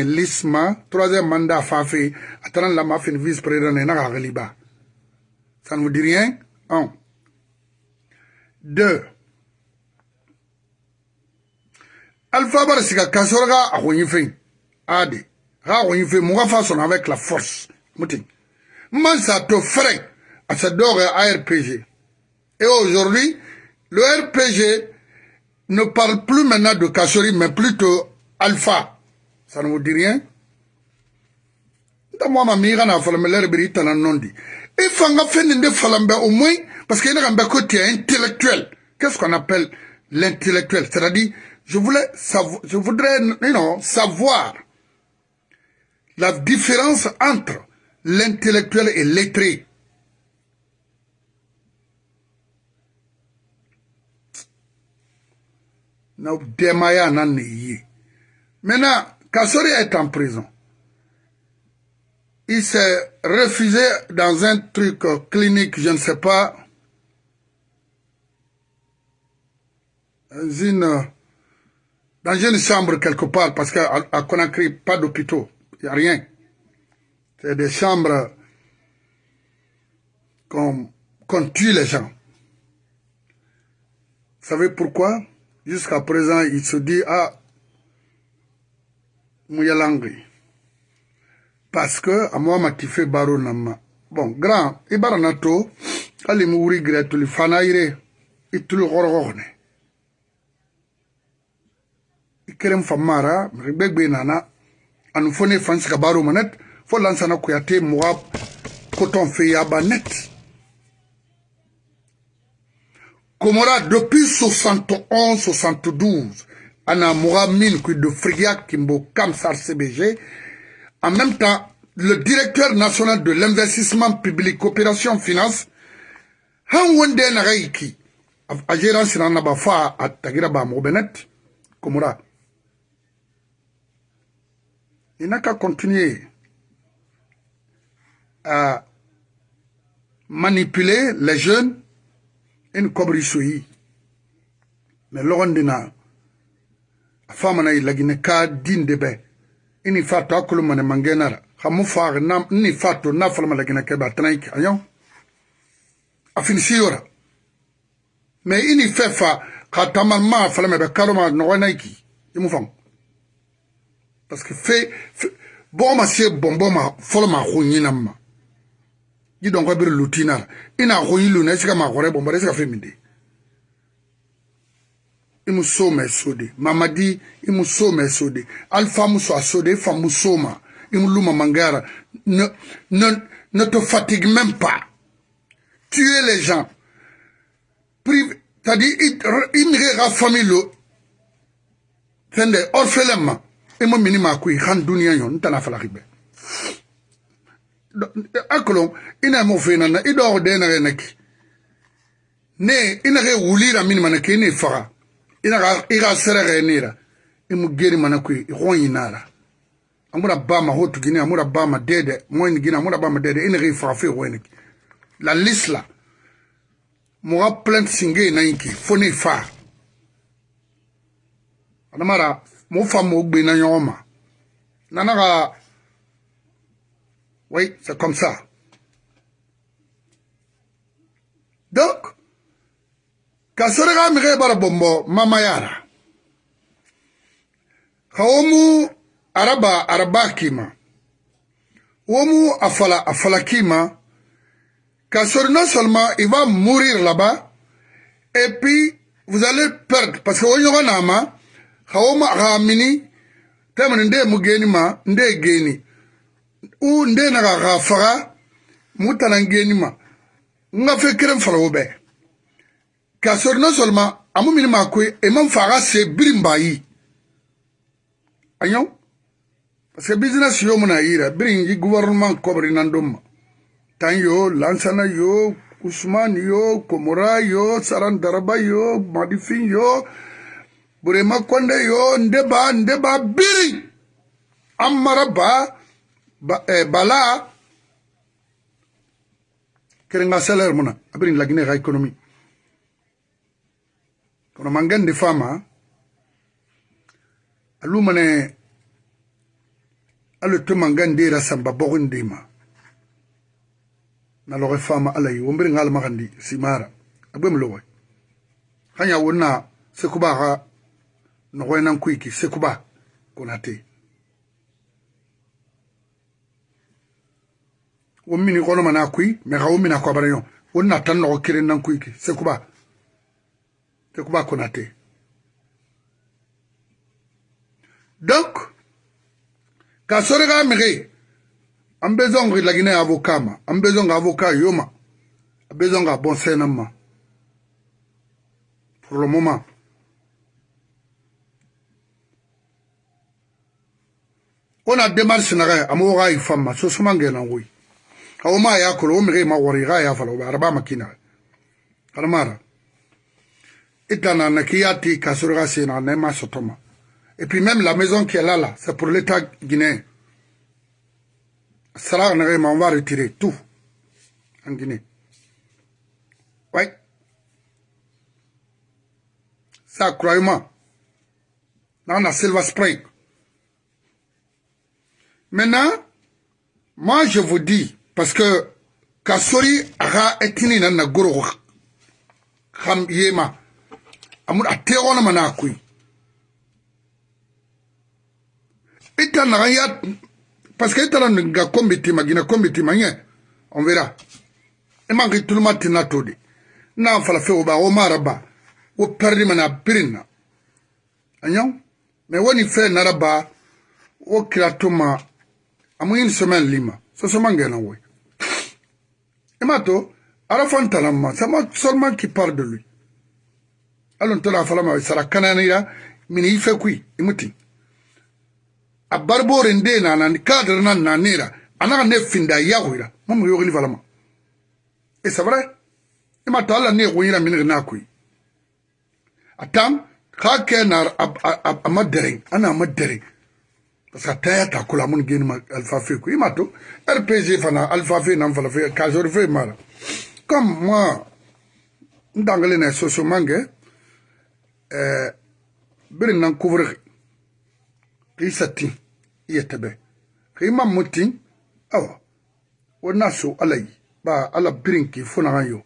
l'isma, troisième mandat Fafé, attendant la mafia vice-président, Ça ne vous dit rien? Un. Deux. Alpha Barasika Kasorga a Adé. Ra avec la force. Mouting. Moi, ça te ferait à ce à RPG. Et aujourd'hui, le RPG ne parle plus maintenant de Kassori, mais plutôt Alpha. Ça ne vous dit rien? Moi ma mira na et fanga fenende falambe au moins parce qu'il y a un côté intellectuel qu'est-ce qu'on appelle l'intellectuel? C'est-à-dire je voulais je voudrais non, savoir la différence entre l'intellectuel est lettré. Maintenant, Kassori est en prison. Il s'est refusé dans un truc clinique, je ne sais pas, dans une, une chambre quelque part, parce qu'à Conakry, pas d'hôpitaux, il n'y a rien. C'est des chambres qu'on tue les gens. Vous savez pourquoi? Jusqu'à présent, il se dit, ah, Mouyalangri. Parce que, à moi, m'a fait baro nama. Bon, grand, ibaranato, ali mouri gretuli fanaire, itulu gorogone. Ikerem famara, ribegbe nana, anu fone fansi baro manet, fo lansana kuyate muga coton fe komora depuis 71 72 ana muga min kui de frigia kimbo kamsar cbg en même temps le directeur national de l'investissement public coopération finance han wonde na gaiki a na fa il qu'à continuer à manipuler les jeunes in kobri soyi. Ne logondi na a famana i lagine ka dinde be. Ini fato a kulumane mangenara xamu faxe ni fato na falama lagine kebe a tanayi ke a ɲaw a finisiyora mais ini fe fa xa tamal ma falama be kaloma noxonayi ki i e mu fan parce que fe, fe boxoma se bonbo ma folo ma xu ɲinanma di dɔn ko bere lutina i n'a. Ko i lona i se ka maa kɔrɔ bɔn bari i se ka fɛn min de i muso mɛ so de mamadi i muso mɛ so de alifa muso a so de i fa muso ma i mu lu mamangara ne ne ne te fatigue même pas. Tuer les gens. Prive c'est-à-dire i nege ka famille lo fɛn dɛ orphelin ma. I ma mini maa ko ye kan duniya ɲɔ n tana falaki bɛɛ akolong i na mo fena na i dor de na re na ki ne i na re wuli la min mana ki ne faga i na ga i ga sere re ne ra i mu geri mana ku i gon ina ra. Amura ba ma hotu gini amura ba ma dede mo ni gini amura ba ma dede i na re faga fe wo ne ki la lisla mo ga plant singe na ki fo ne fa ana mara mo fa mo gbe na nyoma nana ga oui c'est comme ça donc ka sore ka mige bara bombo mama yara ka womu araba araba kima womu afala afala kima Kassor, non seulement il va mourir là-bas, et puis vous allez perdre. Parce que on nama, haoma ramini, temene nde mugeni ma, nde geni. u nde na ka ka faga mu tana ngeni ma. N ka fɛn kelen fara o bɛɛ k'a sɔrɔ non seulement a mu mini ma koyi e ma fa ka se biri n ba yi. A ɲɔ parce que business yo mu na yi rɛ biri n yi gouvernement kɔbiri na don ma. Tan yo lansana yo usman yo komora yo sarandaraba yo madifin yo burema kɔnde yo nde ba nde ba biri. An mara ba ba eh, bala kerenga salaire muna abirin lagine ga economy kono mangande fama alumane alo to mangande ra samba bogondima na loge fama ala yi wombiri ngal magandi simara. Agbe mlowe hanya wonna sekuba ga no nan kuiki sekuba konate wo mini kono mana kui me ga wo mina ko bara yo wo na tan no kire nan kui ki se kuba se kuba kona te donc ka sore ga me ge an be zongo la gine avocat ma. An be zongo avocat yo ma. An be zongo bon senan ma. Pour le moment on a démarche naga amoga ifamma so suma ngena ngoi et puis même la maison qui est là là c'est pour l'état guinéen Salah on va retirer tout en Guinée. Oui. Ça, croyez-moi. Dans la Silver Spring. Maintenant, moi je vous dis, parce que Kasori aga etini na na goro kham yema. Amul atero na mana kui ita na ya parce que itala nga kombi tima gina kombi tima nye on verra. E mangi tuluma tina todi na fala fe oba o maraba o perdi mana pirina anyo me woni fe naraba o kila tuma amu une semaine lima. So so mangena i m'a to ala fɔ n tala ma sama seulement qui parle de lui. Alon tola falama sara kananira mini ife kui imuti a baribore nde nana ni cadre na nanera anaka ne finda yagoira mamu yogili falama e c'est vrai. I m'a to ala ne goyira minigi n'a kui a tam k'a kɛ na a ma dɛrɛn ana a ma dɛrɛn parce que taya ta kula mun geni ma alpha fe. Ku imato rpg fana alpha fe na fala fe. Ka jor fe mara comme moi ndangale na soso mange euh birin nan couvrir qisati iya tebe qima mutin awa wona so alai ba ala birinki funa yo.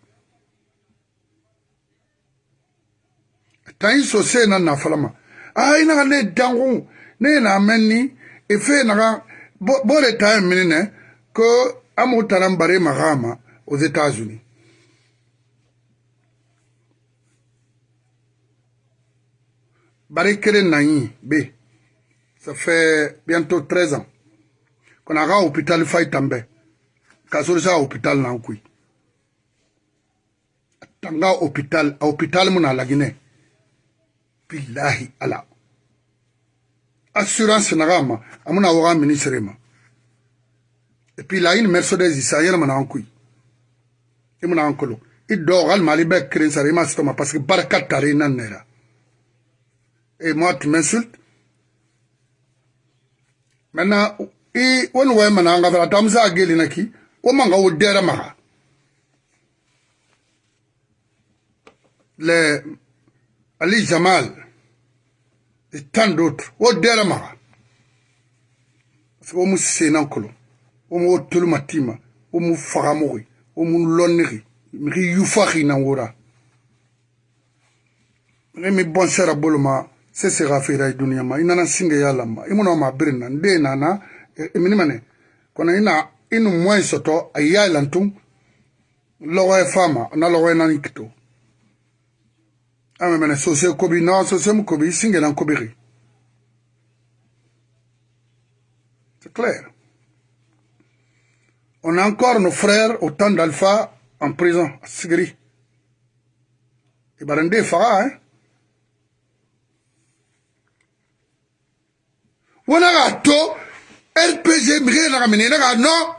Tan so se na na falama ai na ne dangu ne na menni e fe na bo le time minine ko amu taram bare magama aux États-Unis bare kere na yi be. Ça fait bientôt 13 ans. Qu'on a un hôpital Faïtambe. Kasori sa hôpital na kui. tanga hôpital a hôpital mun na lagine. Billahi ala assurance naga ma amuna waga ministre ma. Et puis la une mercedes isa yela mana an kuy imuna an kolo i dogal mali be kren sare ma stoma parce que baraka tare nan nera et moi tu m'insultes. Maintenant i won way mana nga fara tamsa geli naki o manga o dera maga le Ali Jamal et tant d'autres. O dera maga parce que o mu senan kolo. O mu tolu matima. O mu fagamogi o mu lonnigi migi yufagi nan wora. Migi mi bonsera boloma. Se sega fera i duniya ma. I nana singe ya lama i muna ma birin na nde nana mini mane. Kono ina inu moyen soto a ya lantun logo e fama. Na logo e nani kito ame mene sose kobi na sose mu kobi singe nan kobi ri. C'est clair. On a encore nos frères au temps d'Alpha en prison à Sigri. Et barande faga hein. Wona ga to rpg mige naga mine naga no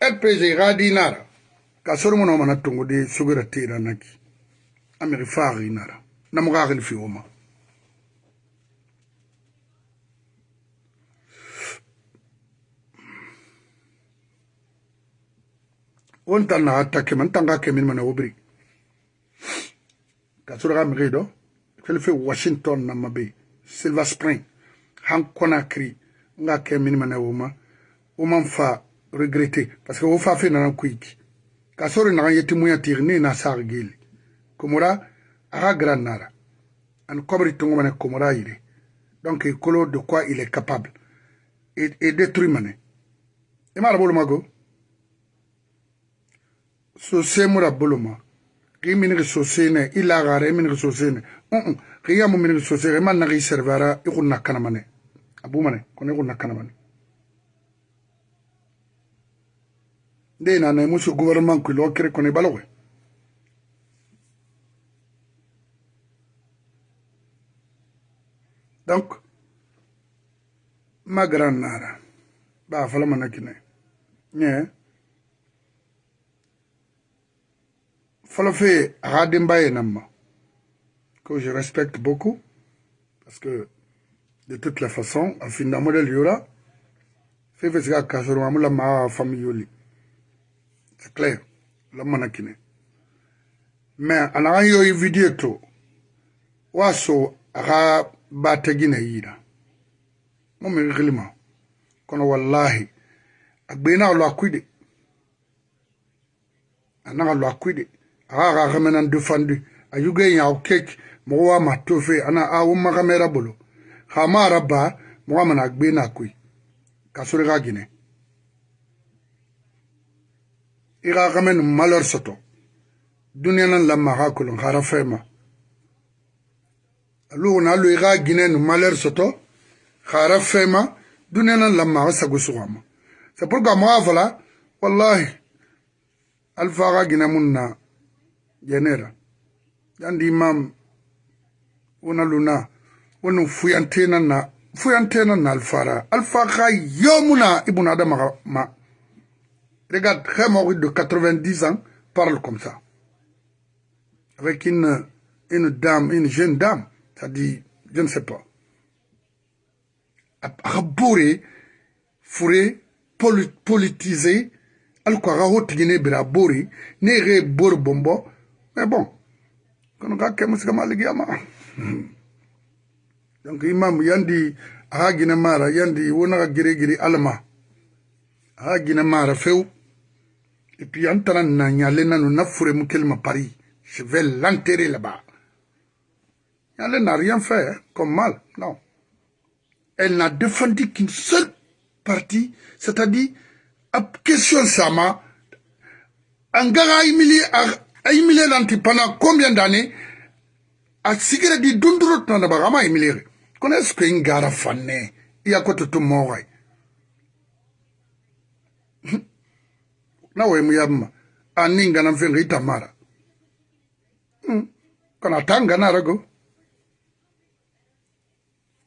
rpg ga dinara ka soro mono mana tongo de sugira tira naki. Amiri fari nara namu ga gil fi oma on tan na attaque man tanga ke min mana obri ka soro ga mige do fel fe washington na mabe silver spring. Han Conakry nga ke min mana woma woma fa regretter parce fe sori na yeti muya na sar gili komora aha gran nara. An kobri tungu mane komora yire donc i kolo de quoi il est capable. E détruit mane. I mara bolo mago? So semura bolo ma. Ki minigi so sene i lagara i minigi so sene uu ki yamu minigi so sene i ma nagi i servira i kun na kana mane. A bu mane kono i kun na kana mane. Nde nana i musu gouvernement kuilo kere kono i balogoe donc ma grand nara ba fala que je respecte beaucoup parce que de toute la façon modèle fe fe siga kasoro amula ma famille c'est clair la mana mais anaga yo video to waso aga bategina yiina mo mi ɣilima kono wallahi a gbeenaɣa lo akuide a naɣa lo akuide aɣa aɣa ɣaminan du fandi a yuge yaɣu kek mogo wa ma tofe ana a wumma ɣamera bolo. Hamaara baa mogo amana a gbeena akui ka sori ɣa gine. I ɣa ɣame nin malɔri sɔtɔ duniya nan la maɣa kolon hara fɛma alu na lu i ga gine no malheur soto hara fema lamma ga sagu sugama c'est pourquoi moi voilà wallahi alfa ga gine mun na genera. Yandi imam una luna wani fuyantena na fuyantena na alfara alfa ka yomuna ibn adam ma. Regarde Khemori de 90 ans parle comme ça. Avec une une dame une jeune dame dit je ne sais pas. Abore fure politiser alko aga hotigine bira bori ne re bor bombo. Mais bon kono ka ke musika maligiyama *laughs* donc imam yandi aha gina mara yandi wona gire gire alma aha gina mara few et puis en tana na nyale nanu na fure mu kelma Paris. Je vais l'enterrer là-bas elle n'a rien fait hein, comme mal non. Elle n'a défendu qu'une seule partie c'est-à-dire question sama angara humilié a humilié l'anti pendant combien d'années a sigire di dundurot *laughs* na ba ama humilié kono est ce que ngara fanne iya ko to mo way na we mu yamma aninga na mfenga itamara kana tanga na rago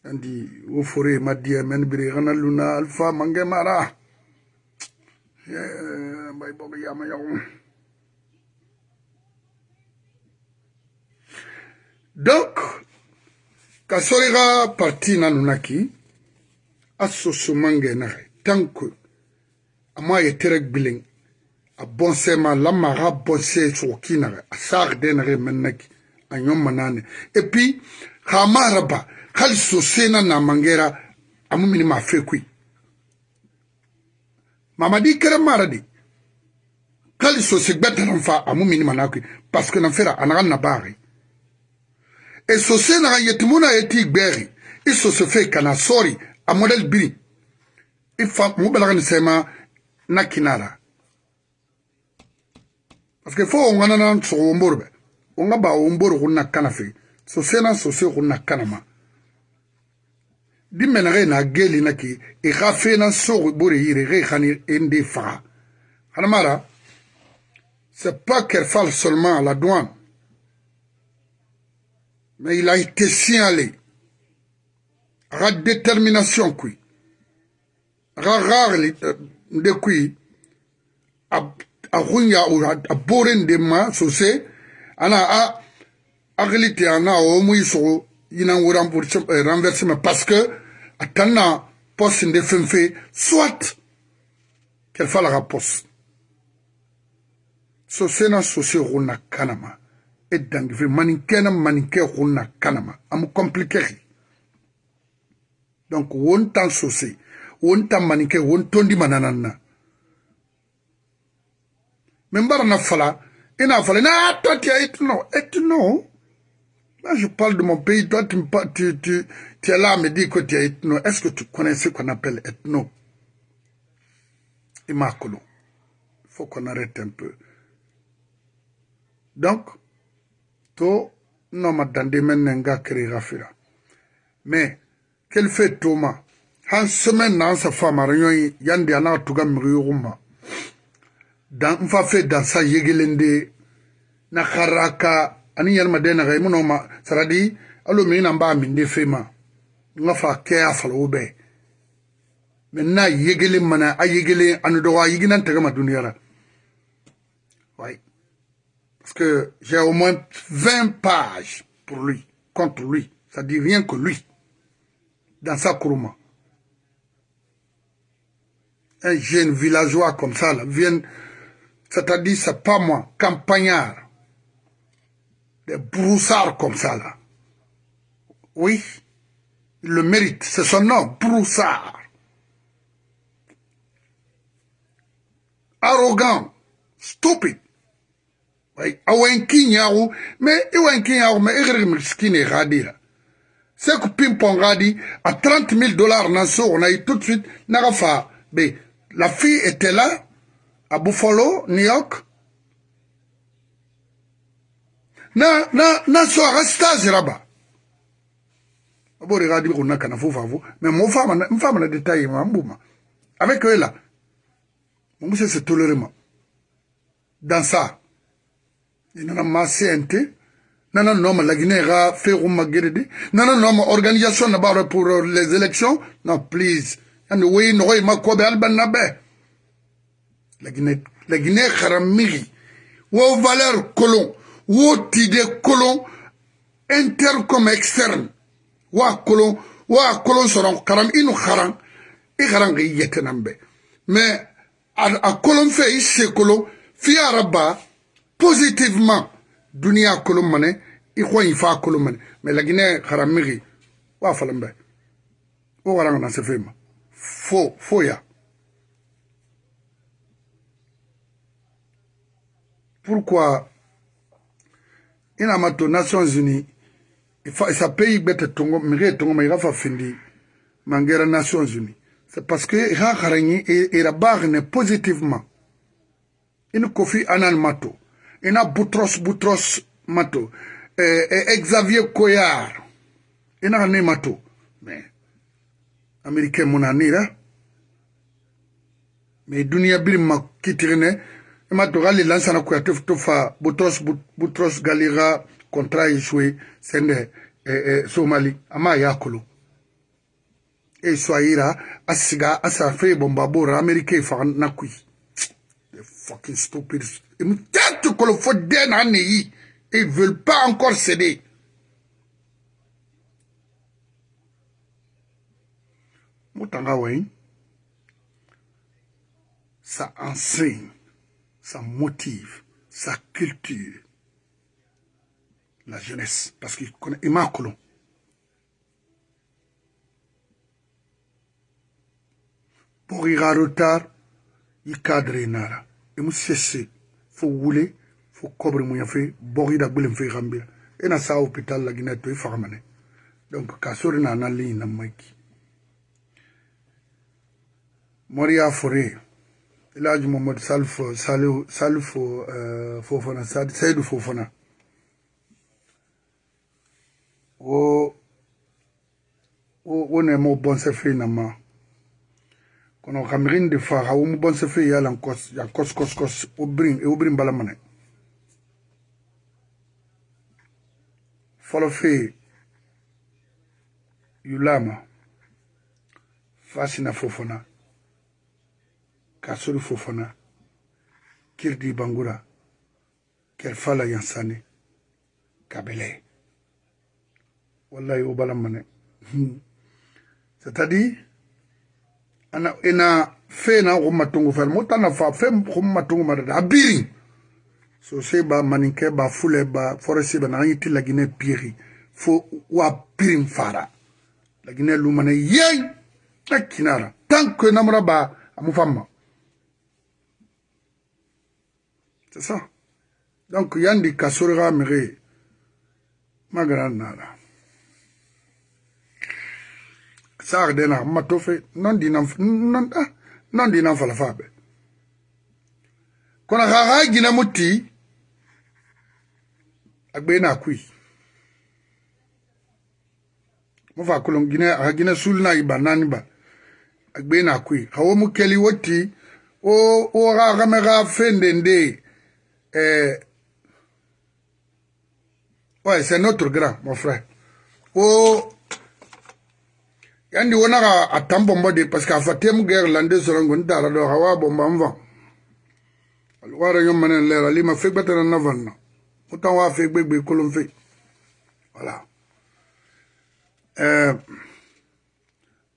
andi wo fore madia men bire gana luna alfa mange mara. Bay boga yama yaw donc ka soriga parti nanu naki a soso mange naxe tant que ama ye terek bileng a bonse ma lama ga bonse sogo kinaxe a sax de naxe men naki a ɲon manane. Et puis xa maraba hali sosai na na mangera amu mini ma fe kui. Mama di kere mara di hali sosai gbɛtɛrɛn fa amu mini ma na kui. Parce que na e fera a naga nabaari e sosai naga yetimu na ye ti gbɛɛri i sosai fe kana sɔri a mɔdɛli biri i fa mu balaga ni sɛma na kina la parce que fo o ŋanana sɔgɔ wo mbori bɛ o ŋa ba wo mbori ko na kana fe. Sosai na sosai ko na kana ma. Di menage na geli na ki i ka fena sogo bore yire ge khani ende faga hanamara c'est pas qu'elle fasse seulement à la douane. Mais il a été signalé. Aga détermination kui aga gagli de kui a hunya a boren de ma sose ana a agilite ana o muy sogo yinan wo renversement parce que a tan na poste nde fen fe soit kel falaga poste so sena sose xunna kanama. E dangi fe maninkena maninke xunna kanama. Amu compliqué. Xi donc won tan sose won tan maninke won tondi mananan na mais mbara na fala ina fala na toi tu es etno Là, je parle de mon pays. Toi, tu, tu, tu, tu es là me dire que tu es ethno. Est-ce que tu connais ce qu'on appelle ethno? Imakolo. Il faut qu'on arrête un peu. Donc, to non ma dande men nga kri rafira. Mais, quel fait Thomas? Han semaine nan sa femme réunion yandi ana tuga mriyuma. Dan mfa fait dans sa yegelende na karaka ani yɛlma dɛna ga imu ma saradi alo mi na ba min de fema nga fa ke a falo be men na yegele mana a yegele anu do wa yigina taga ma duniyara ouais parce que j'ai au moins 20 pages pour lui contre lui. Ça dit rien que lui. Dans sa kuruma. Un jeune villageois comme ça là vient c'est-à-dire c'est pas moi campagnard des broussards comme ça, là. Oui, il le mérite, c'est son nom, broussard. Arrogant, stupide. Oui, awenki nyaru, mais awenki nyaru, mais il miskine radira. C'est que Pimpon radi, à 30 000 dollars on a eu tout de suite, Narafa, mais la fille était là, à Buffalo, New York, na na na so aga stage raba. Abori ga di gonna kana mais mo fama na mfama na détail ma avec eux là mon monsieur se tolérer dans ça ina ma CNT nana noma la Guinée ga fe ma geredi. Nana noma organisation na ba pour les élections. Non please. And we no ma ko be alban na be. La Guinée la Guinée kharamiri. Wo valeur colon wo tide kolon interne comme externe. Wa kolon wa kolon soron karam inu kharan. I kharan ga yetenan be mais a kolon fe i se kolon fi positivement dunia kolon mane i ko in fa kolon mais la guinée kharan migi wa falan be o waran na se fema fo fo ya. Pourquoi i na mato nations unis e sa peut i gbete tongo miri e tongo ma i ga fa findi mangera nations unis c'est parce que i ga harangi i ra bagine positivement. I ni kofi anan mato. I na butros butros mato. Eh, eh, xavier coyar i na ga ne mato. Mais américain mu na nira mais duniya biri ma kitirine e matoka alilansa na kuya to fa butros, butros galira contrat échoué sende eh, eh, somali ama yakolo e swahira asiga asa fe bomba bora amerika e faga na kui the fucking stupid e mutatu kolo fo den na ne yi. Et ils veulent pas encore céder. Mutanga weng ça enseigne. Ça motive sa culture la jeunesse parce qu'il connaît Imakolo. Pour y retard, il cadre nara. Et nous cesser, faut rouler, faut cobre mon fait, bori da rambir. Et na sa hôpital la Guinée to farmane. Donc kasori na na ligne na maiki. Moria Forêt. Elhadji Mohamed Salif Salif Salif Fofana Seydou Fofana. wo wo ne mo bonse fe na ma. Kono kamirin de fa ha wo mo bonse fe ya lan kos ya kos kos kos o brin e o brin bala mane. Folo fe yulama fasina fofona kasori fofana kirdi bangura. Kerfala yansane. Kabele wallahi o balamane c'est hmm. à dire ana ena fena xumma tungu fel mo tana fa fe xumma tungu ma dada a biri sose ba maninke ba fule ba foresi ba naxa yiti lagine piri. Fo wa pirin fara. Lagine lumane yey a kinara. Tant que namura ba amu famma. C'est ça. Donc, Yandi Kasurga Mire, ma grande nana. Sar de na matofe, non dinam, non, ah, non dinam falafabe. Kona gaga gina muti, agbe na kui. Mofa kulong gina, agina sulna iba, naniba. Agbe na kui. Kawo mukeli woti, o, o gaga mega fende ndee. Oh, euh, ouais, c'est notre grand, mon frère. Oh, yandi wonaka a tan de parce que a fa tem guerre lande sɔrɔ nkoni taara dɔ awa bɔnbɔ an fan wara ɲɔ mana lɛra na fan na o tan wa fe. Gbegbe voilà. Ɛɛ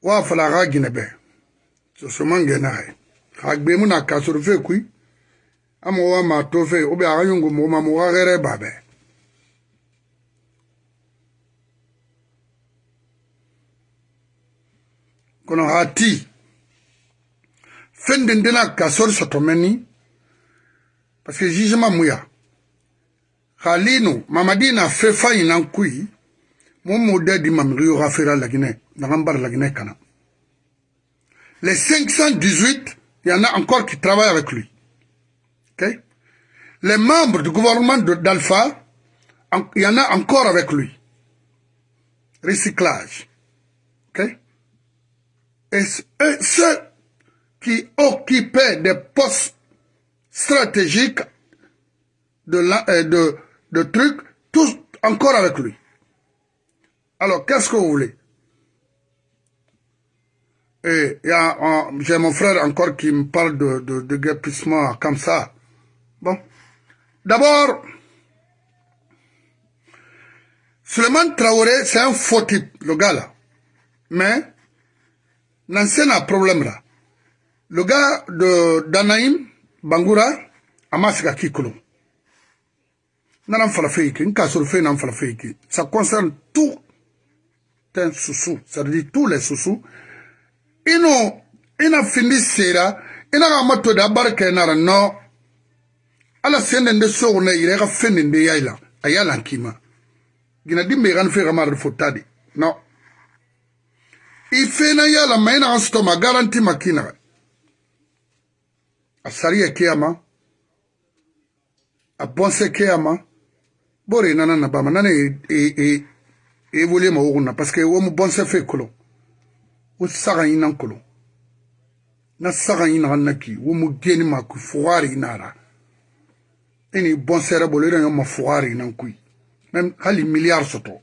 wa fala a ka gɛnɛ bɛ sosoman gɛnɛ a ye na kasoro fe a mo mo babe. Kono ha ti fende ndena ka sori soto meni parce que jugement muya khalinu mamadi na fe fayi nan kui mon modèle di mamri yo rafera la Guinée na gambar la Guinée kana. Les 518 il y en a encore qui travaillent avec lui les membres du gouvernement d'Alpha il y en a encore avec lui. Recyclage. Et ceux qui occupaient des postes stratégiques de, la, euh, de, de trucs, tous encore avec lui. Alors, qu'est-ce que vous voulez? Et j'ai mon frère encore qui me parle de, de, de guépissement comme ça. bon. D'abord Suleiman Traoré c'est un faux type le gars là. Mais nansɛ na problème ra le gars de danaim bangura a ma sigi a k'i kolon nana n falafe yi kɛ n k'a sɔrɔ fɛn na n falafe yi kɛ ça concerne tout un susu ça veut dire tous les susu i n'o i na findi sera i na k'a ma to da bari kɛ na ra non. Ala sende nde so na ire ga fende nde yaila, ayala kima. Gina dimbe gan fe ga mar fotadi. No. i fena yala ma ina asto ma garanti makina. A sariya kiyama a bonse kiyama bore nana na bama. Nana e e e wole ma woguna parce que wo mu bonse fe kolo. Wo saga ina kolo na saga ina naki. Wo mu geni ma ku fuwari inara ini bonsere bolo ina ma fuwari ina kui. Même hali milliard soto.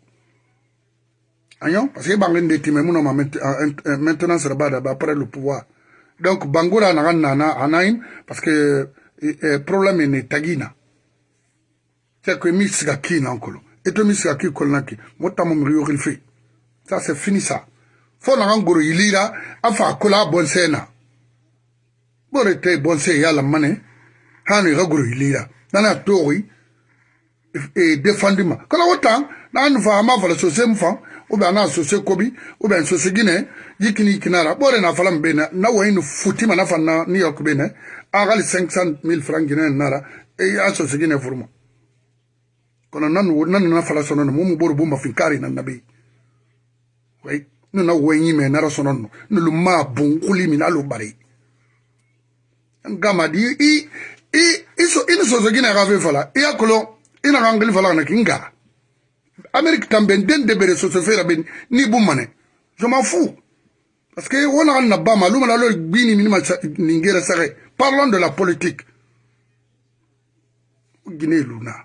Ayon parce que bangen de time muno ma maintenant sera bada après le pouvoir. Donc bangura na nana anaim parce que problème ne tagina. C'est que mi siga kina onkolo et to mi siga ki kolnaki motamo mi yo fait ça c'est fini ça fo na ngoro yilira afa kola bonsena bore te bonse yala mane hanu ga goro yilira nana tori e défendu ma kala wotan na anu fa ma fala so sem fa ou bien na so se kobi ou bien so se gine yikini kinara bore na fala mbena na wa inu futima na fa na new york bene agali 500 000 francs guinéens nara e ya so se gine furma kono nanu nanu na fala sono mo mo boru bumba finkari na nabi. Wai nu na wenyi me nara sono no lu ma bun kuli mi na lu bari. Ngama di i i ni sosoki na ka fe fala i ya kolo i na ka nkeli fala kana kin gara ameriki tanbe nden debere soso fela be ni bu mane je m'en fous. Parce que wo na ka na ba ma lu mana lo gbi ni mini ma nin gere sage parlons de la politique. Guinée luna.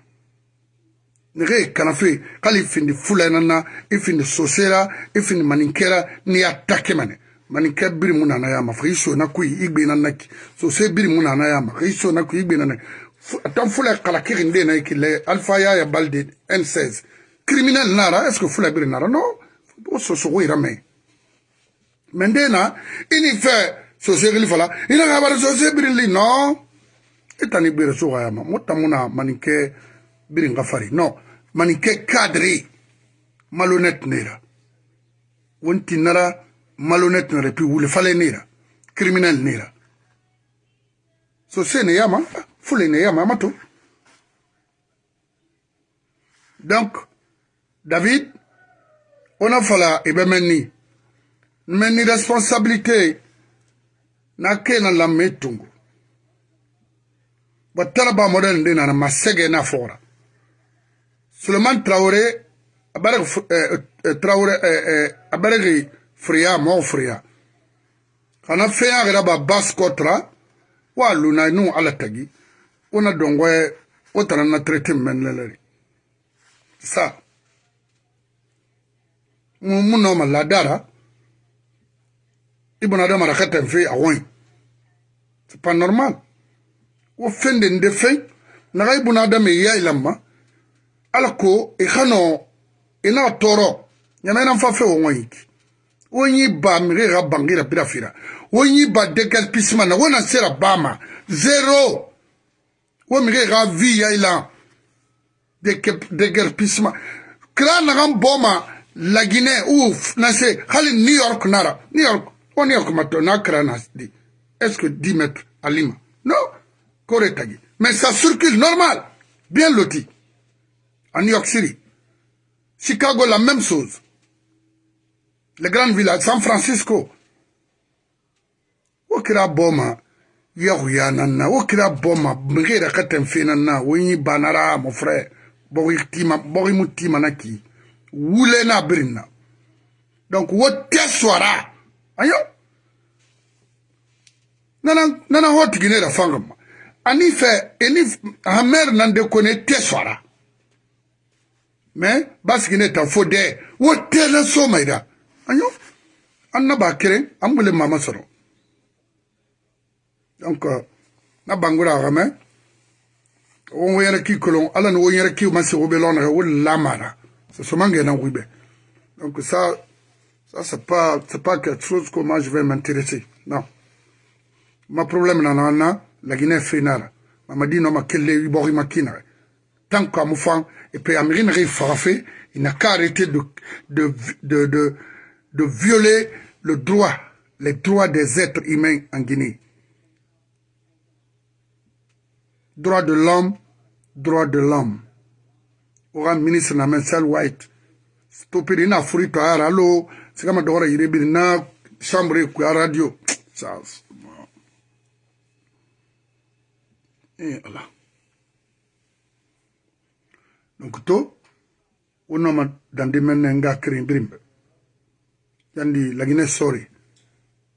Nege ye kanafe k'ale findi fula nana i findi sosera i findi maninkɛra n'i y'a ta kɛmɛ ne mani kɛ biri mun nana y'a ma fɔ i sonna ko na ki so se biri mun nana y'a ma fɔ i sonna ko i gbena na fula kala kirin de na i kile alfa ya ya balde n16 criminel nara est fula biri nara? Non o sosogo yira mɛ mɛ den na i ni fɛ sosegili fala i na ka bari sose birili non i tani so ka y'a ma mo mani kɛ biri ka fari mani kɛ cadre malhonnête nera. Wonti nara malhonnête n'aurait pu wule fale nera. Criminel nera. So sene yama fule ne yama amato. Donc david ona fala eh e be men ni n men ni responsabilité na ke na lamme tungu ba tala ba modèle nde nana ma sege na fora. Suleman traoré abareg euh, euh, traoré euh, abaregi fria mo fria kana feya gara ba bas kotra wa luna nu ala tagi. Ona dongwe o tara na traité men lelere ça mu no ma ladara ibona da mara katan fe awon c'est pas normal. Wo fende nde fen naga ibuna adama ya ilama ala ko i xano ina toro. Ñamena fa fe wo ŋoyiki wo ñi ba mige xa bangira ñi ba déguerpissement na wo na sera bama. Zéro wo mige xa vie ya ila. Naxan boma la guinée ou na se hali new york nara. New york o new york mato na kira na di. Est ce que 10 mètres à lima? Non. Koretagi. Mais ça circule normal, bien loti. En New York City. Chicago, la même chose. les grandes villes, San Francisco. Wo kira boma yahuya nanna, wo kira boma mgera katem fe nanna, wo yi banara mon frère. Bogi tima, bogi mutima naki. Wule na birina. Donc wo teswara. Ayo. Nana nana hot ginera fangama. Ani fe eni hamer nan de kone teswara. Mais parce qu'il est en faux d'air. Wo tele somaira. Ira ayo an na ba keren an bole mama sɔrɔ donc na bangura ga mɛ wo wo yɛrɛ ki kolon ala ni wo yɛrɛ ki ma se lɔna wo lamara c'est seulement ngena ngwibe donc ça ça c'est pas c'est pas quelque chose que moi je vais m'intéresser. Non. Ma problème na na la Guinée fénara mamadi no makelle ibori makina tant qu'à moufan et puis Amérine Ré farafé il n'a qu'à arrêter de de, de de de violer le droit les droits des êtres humains en Guinée. Droit de l'homme droit de l'homme. Aura ministre na Mensel White stopper na furito ara lo sikama dora yirebiri na chambre radio. Ça e ala donc to wonoma dande men ne nga kiri birimbe yandi lagine sori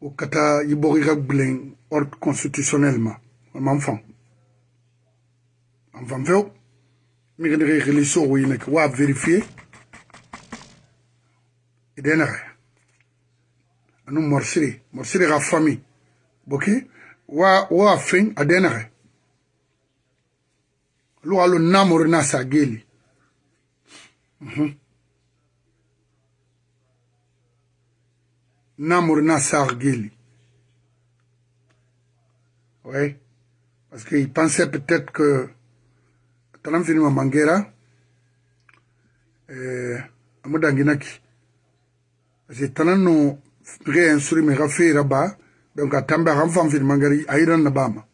o kata yibogi ga gbilen ordre constitutionnellement. Mam fan am fan mi gani rili so wi ne wa vérifier. Idena anu morsiri morsiri ga famille wa wa lu alu namur na sageli mm -hmm. Namur na sageli oui. Parce qu'il pensait peut-être que talam fini ma mangera eh amudanginaki parce que tanan no re insuri me rafira ba donc atamba ram fam fini mangari ayran na bama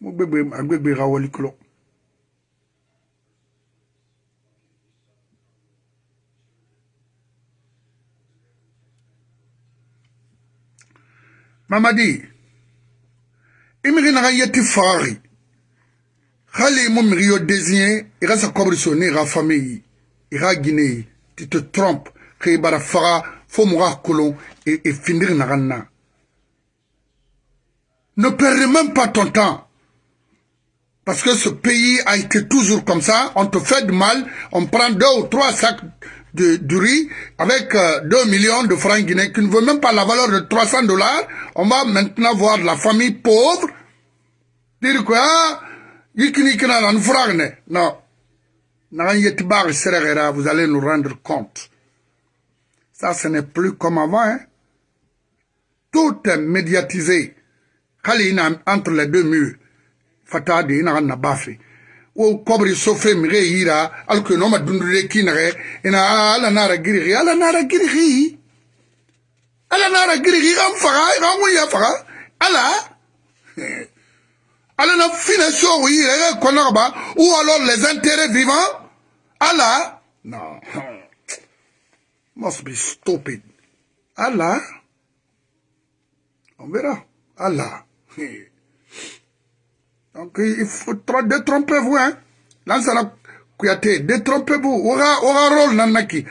mo gbegbe mamadi imiri naga yeti fagari hali mo miri désigné i ka ka famille i ka guinée. Tu te trompes i bara faga fo mo ka kolon naga na ne perdez même pas ton temps. Parce que ce pays a été toujours comme ça. On te fait du mal on prend deux ou trois sacs de, du riz avec euh, 2 millions de francs guinéens qui ne veut même pas la valeur de 300 dollars. On va maintenant voir la famille pauvre dire quoi? Non. Vous allez nous rendre compte. Ça, ce n'est plus comme avant. Hein? Tout est médiatisé. Entre les deux murs. Fatadi, il n'a pas fait. Wo kɔbiri sofe mige yira alko no ma dundure kinage ina nara ala nara ala nara kan faga ou alors les intérêts vivants ala. Non *laughs* must be stupid. Ala. On verra. Ala *laughs* Donc il faut détrompez-vous, hein. Lansana Kouyaté, détrompez-vous. Aura, aura rôle nanaki.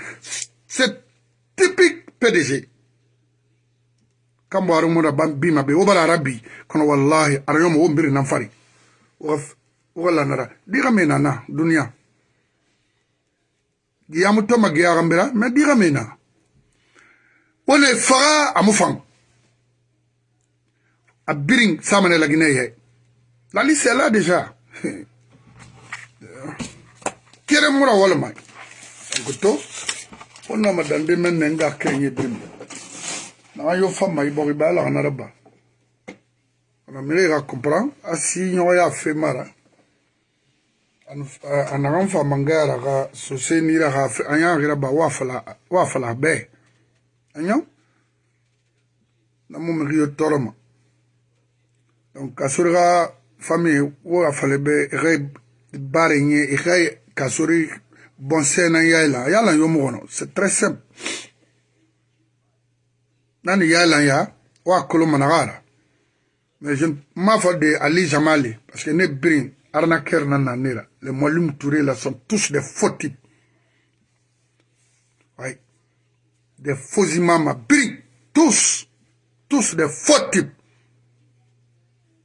C'est typique PDG. Kambo arumuna bima be obala rabbi kono wallahi arayomo wo mbiri nan fari wala nara diga me nana dunia giyamu toma giya gambira mais diga me na wone faga amu fam a biring samane la guinée La liste est là déjà. Kere mura wala mai. Goto. Ona madande men nenga kenye bim. Na yo fama ibori bala na raba. Ona mire ga comprend asi nyo ya fe mara. Ana ran fa mangara ga so se ni ra ga anya gira ba wa fala wa fala be. Anyo? Na mo. Donc kasurga famille wo a fale ka baara in ye i ka ka sori bɔnsɛn na yala. Yala yo mo kɔnɔ c'est très simple. Na ni yala ya o a kolo managara. Mais je m'a fɔ de Ali Jamali parce que ne birin arnaqueur na les Moualoum Touré là sont tous des faux types. Oui des faux imams birin. Tous. Tous des faux types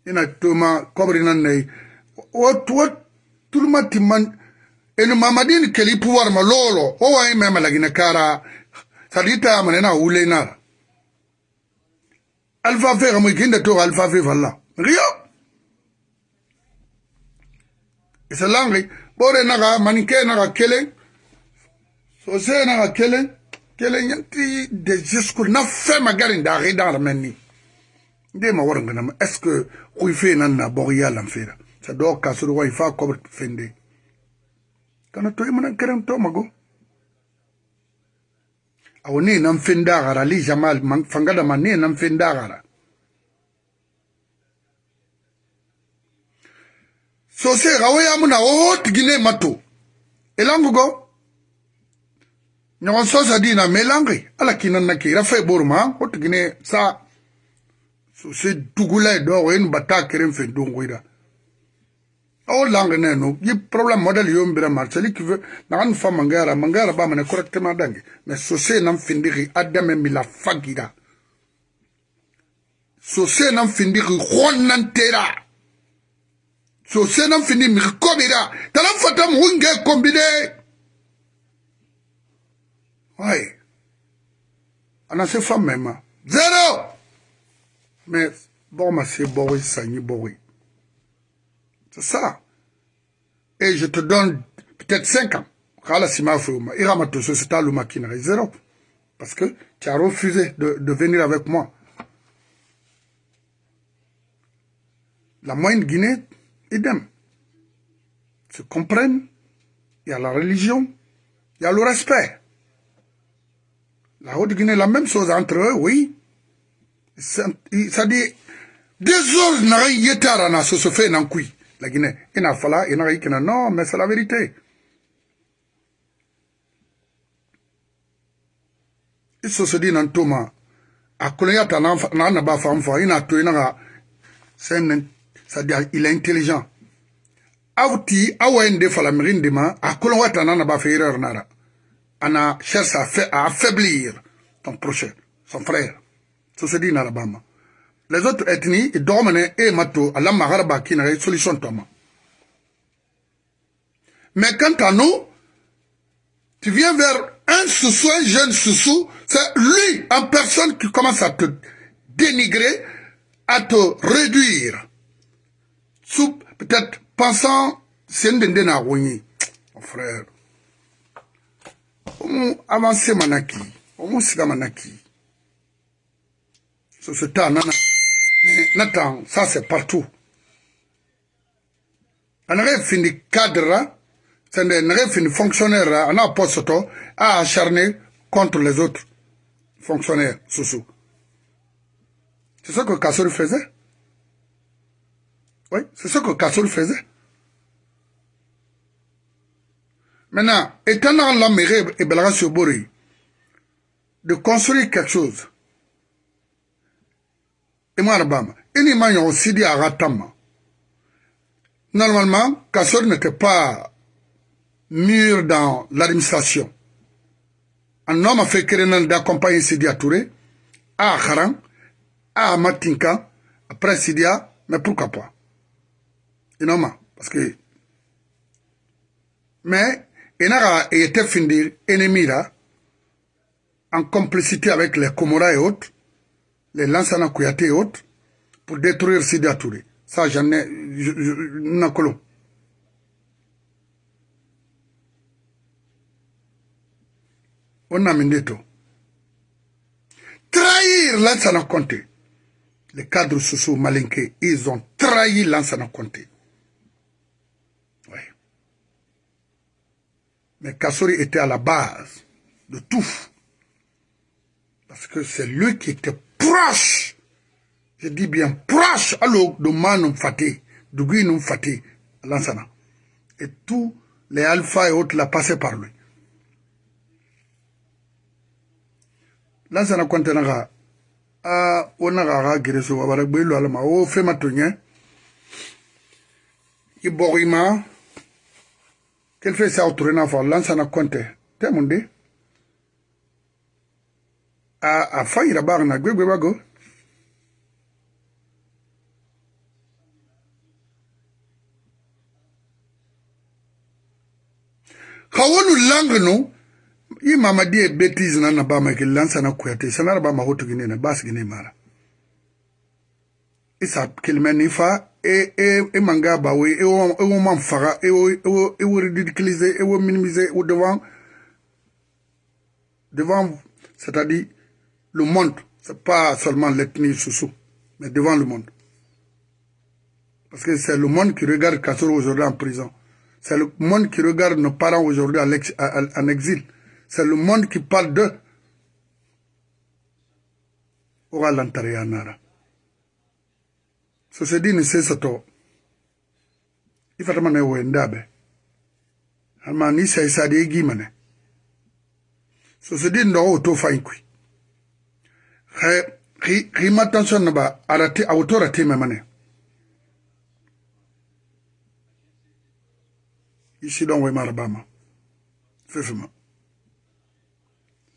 ina toma kobri nan nei wat wat tulma timman enu mamadin keli pouvoir ma lolo o wa me ma lagina kara sadita ma na ule na alfa fe mo kinda to alfa fe falla rio isalangi bore na ga manike na ga kele so se na ga kele kele yanti de jusqu'au na fe magarin da rida menni nde ma warin gana est ce que kuy fe nan na bog ya lam fera sa do ka suru wa fa ko fende. Kana to imana keren to mago? Aw ne nan fenda gara li jamal man fangada man ne nan fenda gara. So se gawe ya muna o tigine mato. Elangu go? Ɲɔgɔn sɔsa dina melangi ala kinan na kira fe boruma o tigine sa so se dugula e dogo enu bata keren fe dongoyda ao lange neno ye problème modèle yo mbira mar celi qui veut nagani fa mangara mangara ba mane correctement dange. Mais sose nam findiri adame mi la fagira. Sose nam findiri honnantera sose nam findi mi kobira. Talam fatam hunge kombine. Ay ana se fa mema. Zero! Mais ça ni bon oui c'est ça. Et je te donne peut-être 5 ans. Parce que tu as refusé de, de venir avec moi. La moyenne Guinée idem. Se comprennent, il y a la religion, il y a le respect. La Haute-Guinée, la même chose entre eux, oui. sadi désordre naxa yetara na soso fe nan kui lagine i na fala i naxa i kena non mais c'est la vérité. I soso di nan toma a koloyata naxa naba fan fa i na to i naxa sadi il est intelligent aw ti awa ye n de fala mixi n dema a kolon wata na naba fe erreur nara ana cherche à affaiblir ton prochain son frère. Les autres ethnies dormene e mato ala magara ba kina solution toma mais quant à nous tu viens vers un sous un jeune sous c'est lui en personne qui commence à te dénigrer à te réduire. Peut-être pensant c'est ndende na mon frère. Omu avance manaki. Omu manaki ce temps nana. Natan ça c'est partout. Anare fini cadre c'est nare fini fonctionnaire ana poste to a acharné contre les autres fonctionnaires sous c'est ce que Kassori faisait. Oui, c'est ce que Kassoul faisait. Maintenant, étant dans la mairie et Belaga Bori, de construire quelque chose, et moi, Rabama, il m'a aussi dit à Ratama. Normalement, Kassoul n'était pas mûr dans l'administration. Un homme a fait créer d'accompagner Sidia Touré à Haran, à Matinka, après Sidia, mais pourquoi pas? Parce que mais Enara était fini ennemi là en complicité avec les Comora et autres, les Lansana Kouyaté et autres, pour détruire Sidi. Ça, j'en ai... Nakolo. On a Mendeto. Trahir Lansana Conté. Les cadres sociaux malinqués, ils ont trahi Lansana Conté. Mais Kassori était à la base de tout. Parce que c'est lui qui était proche, je dis bien proche, alors de Manum Fatih, de Guinum Fatih, Lansana. Et tous les alphas et autres l'ont passé par lui. Lansana Kwantenaga, a onaga ga gereso wabara gbelo alama o fema tonye iborima. Quel fait ça autour n'a pas lancé na compte te munde a a fayira bar na gbegbe bago ka lang no i mama die betis na na bama ke lansa na kuyate sanara bama hoto gine na bas gine mara isa e kilime fa e e e manga ba we e wo e wo man faga e wo e wo e wo ridiculiser e wo minimiser e ou devant devant c'est-à-dire le monde pas seulement l'ethnie sous mais devant le monde. Parce que c'est le monde qui regarde Kassoro aujourd'hui en prison. C'est le monde qui regarde nos parents aujourd'hui en exil. C'est le monde qui parle d'eux. Fa xima tension naba arati awoto rati memane isi don way mara bama fefima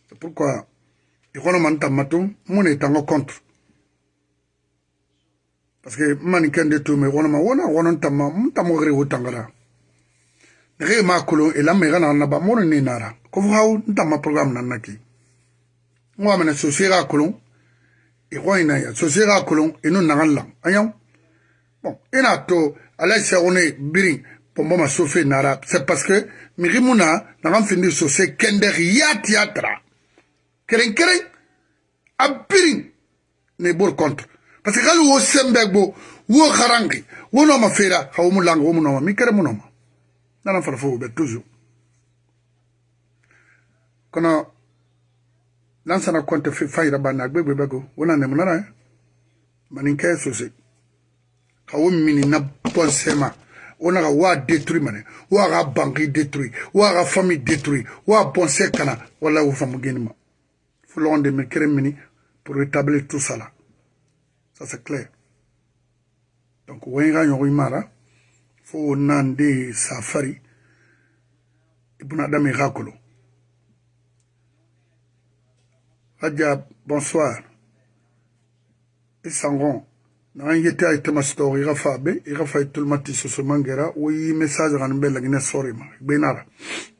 c'est pourquoi? Ikono man tammatu mune tango contre. Parce que mani kende tume ikono ma wona wonon tamma mun tamo gre wo tangara nege ma kolo elama igana naba mono ni nara ko fu haw ntamma programme nan naki ngwa mena so sira kolon e kɔ ɲi na yan sosiye k'a kolon i n'u nanga lan an yan bon i n'a to ala ye sɛgone biri pɔnpɔ ma sofe nara. C'est parce que migi mun na nanga findi sose kɛndɛgi yaati ya tara keren keren a biri ne bor contre parce que kali wo sembɛ gbo wo harangi wo nɔ ma feera ka wo mu langi wo mu nɔ ma mi kɛrɛ mu nɔ ma nana farafo wo bɛ toujours kɔnɔ lansana konte fi fayra bana gbegbe bego. Wona ne munara eh? manin ke sose ha wo na sema. Wona ka wa détruit mane wa ka banque détruit wa ka famille détruit wa bon se kana. Wala wo famu fo londe me kere mini pour rétablir tout ça là. Ça, c'est clair. Donc, wenga nyori mara, fo nande safari, ibuna rakolo. Hadja, bonsoir. Isangon. Na yete ay tema story ira fa be, ira fa tout le matin sur ce mangera, oui message ran bella gine sorry ma. Benara.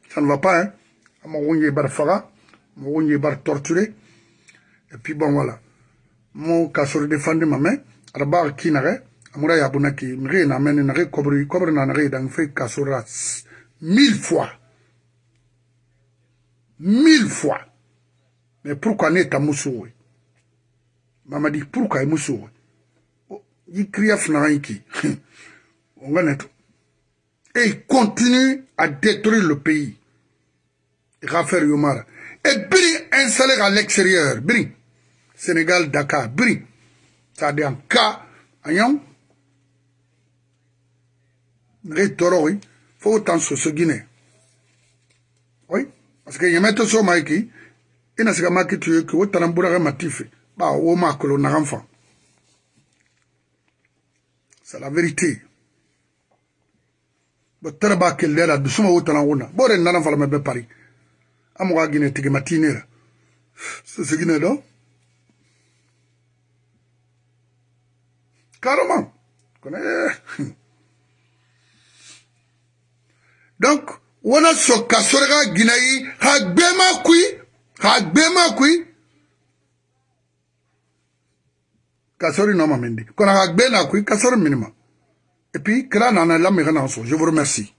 Ça ne va pas hein. Ama wonye bar faga, mo wonye bar torturé. Et puis bon voilà. mo kasoro defandi mame ada ba ki nare amura ya bunaki na na re kobri kobri na nare dang fe kasora mille fois mille fois mais pourquoi ne ta musuwe mama dit pourquoi e musuwe yi kriya fna yiki on va net et il continue à détruire le pays. Rafael Yomara. Et Biri installé à l'extérieur. Sénégal, Dakar, Bri. C'est-à-dire en cas, ayant, toro, oui, faut autant sur ce Guinée. Oui, parce que yamete i na se ka maki to ye ke o tana n bɔra ka mati fɛ ba wo ma kolo naga n fan c'est la vérité. Bo tere b'a kelleya la dusuma wo tana wo na. Bo re nana fala mɛ bɛ pari a mɔgɔ a gine tigi matine ra sesigine dɔ carrément. Kɔnɔ eh. *laughs* donc wona sɔ ka sɔrɔ ka gina yi ha gbɛma kui hagbemekui kasori noma mindi kona hagbe nakui kasori minima. Et puis kira nana lamigana so je vous remercie.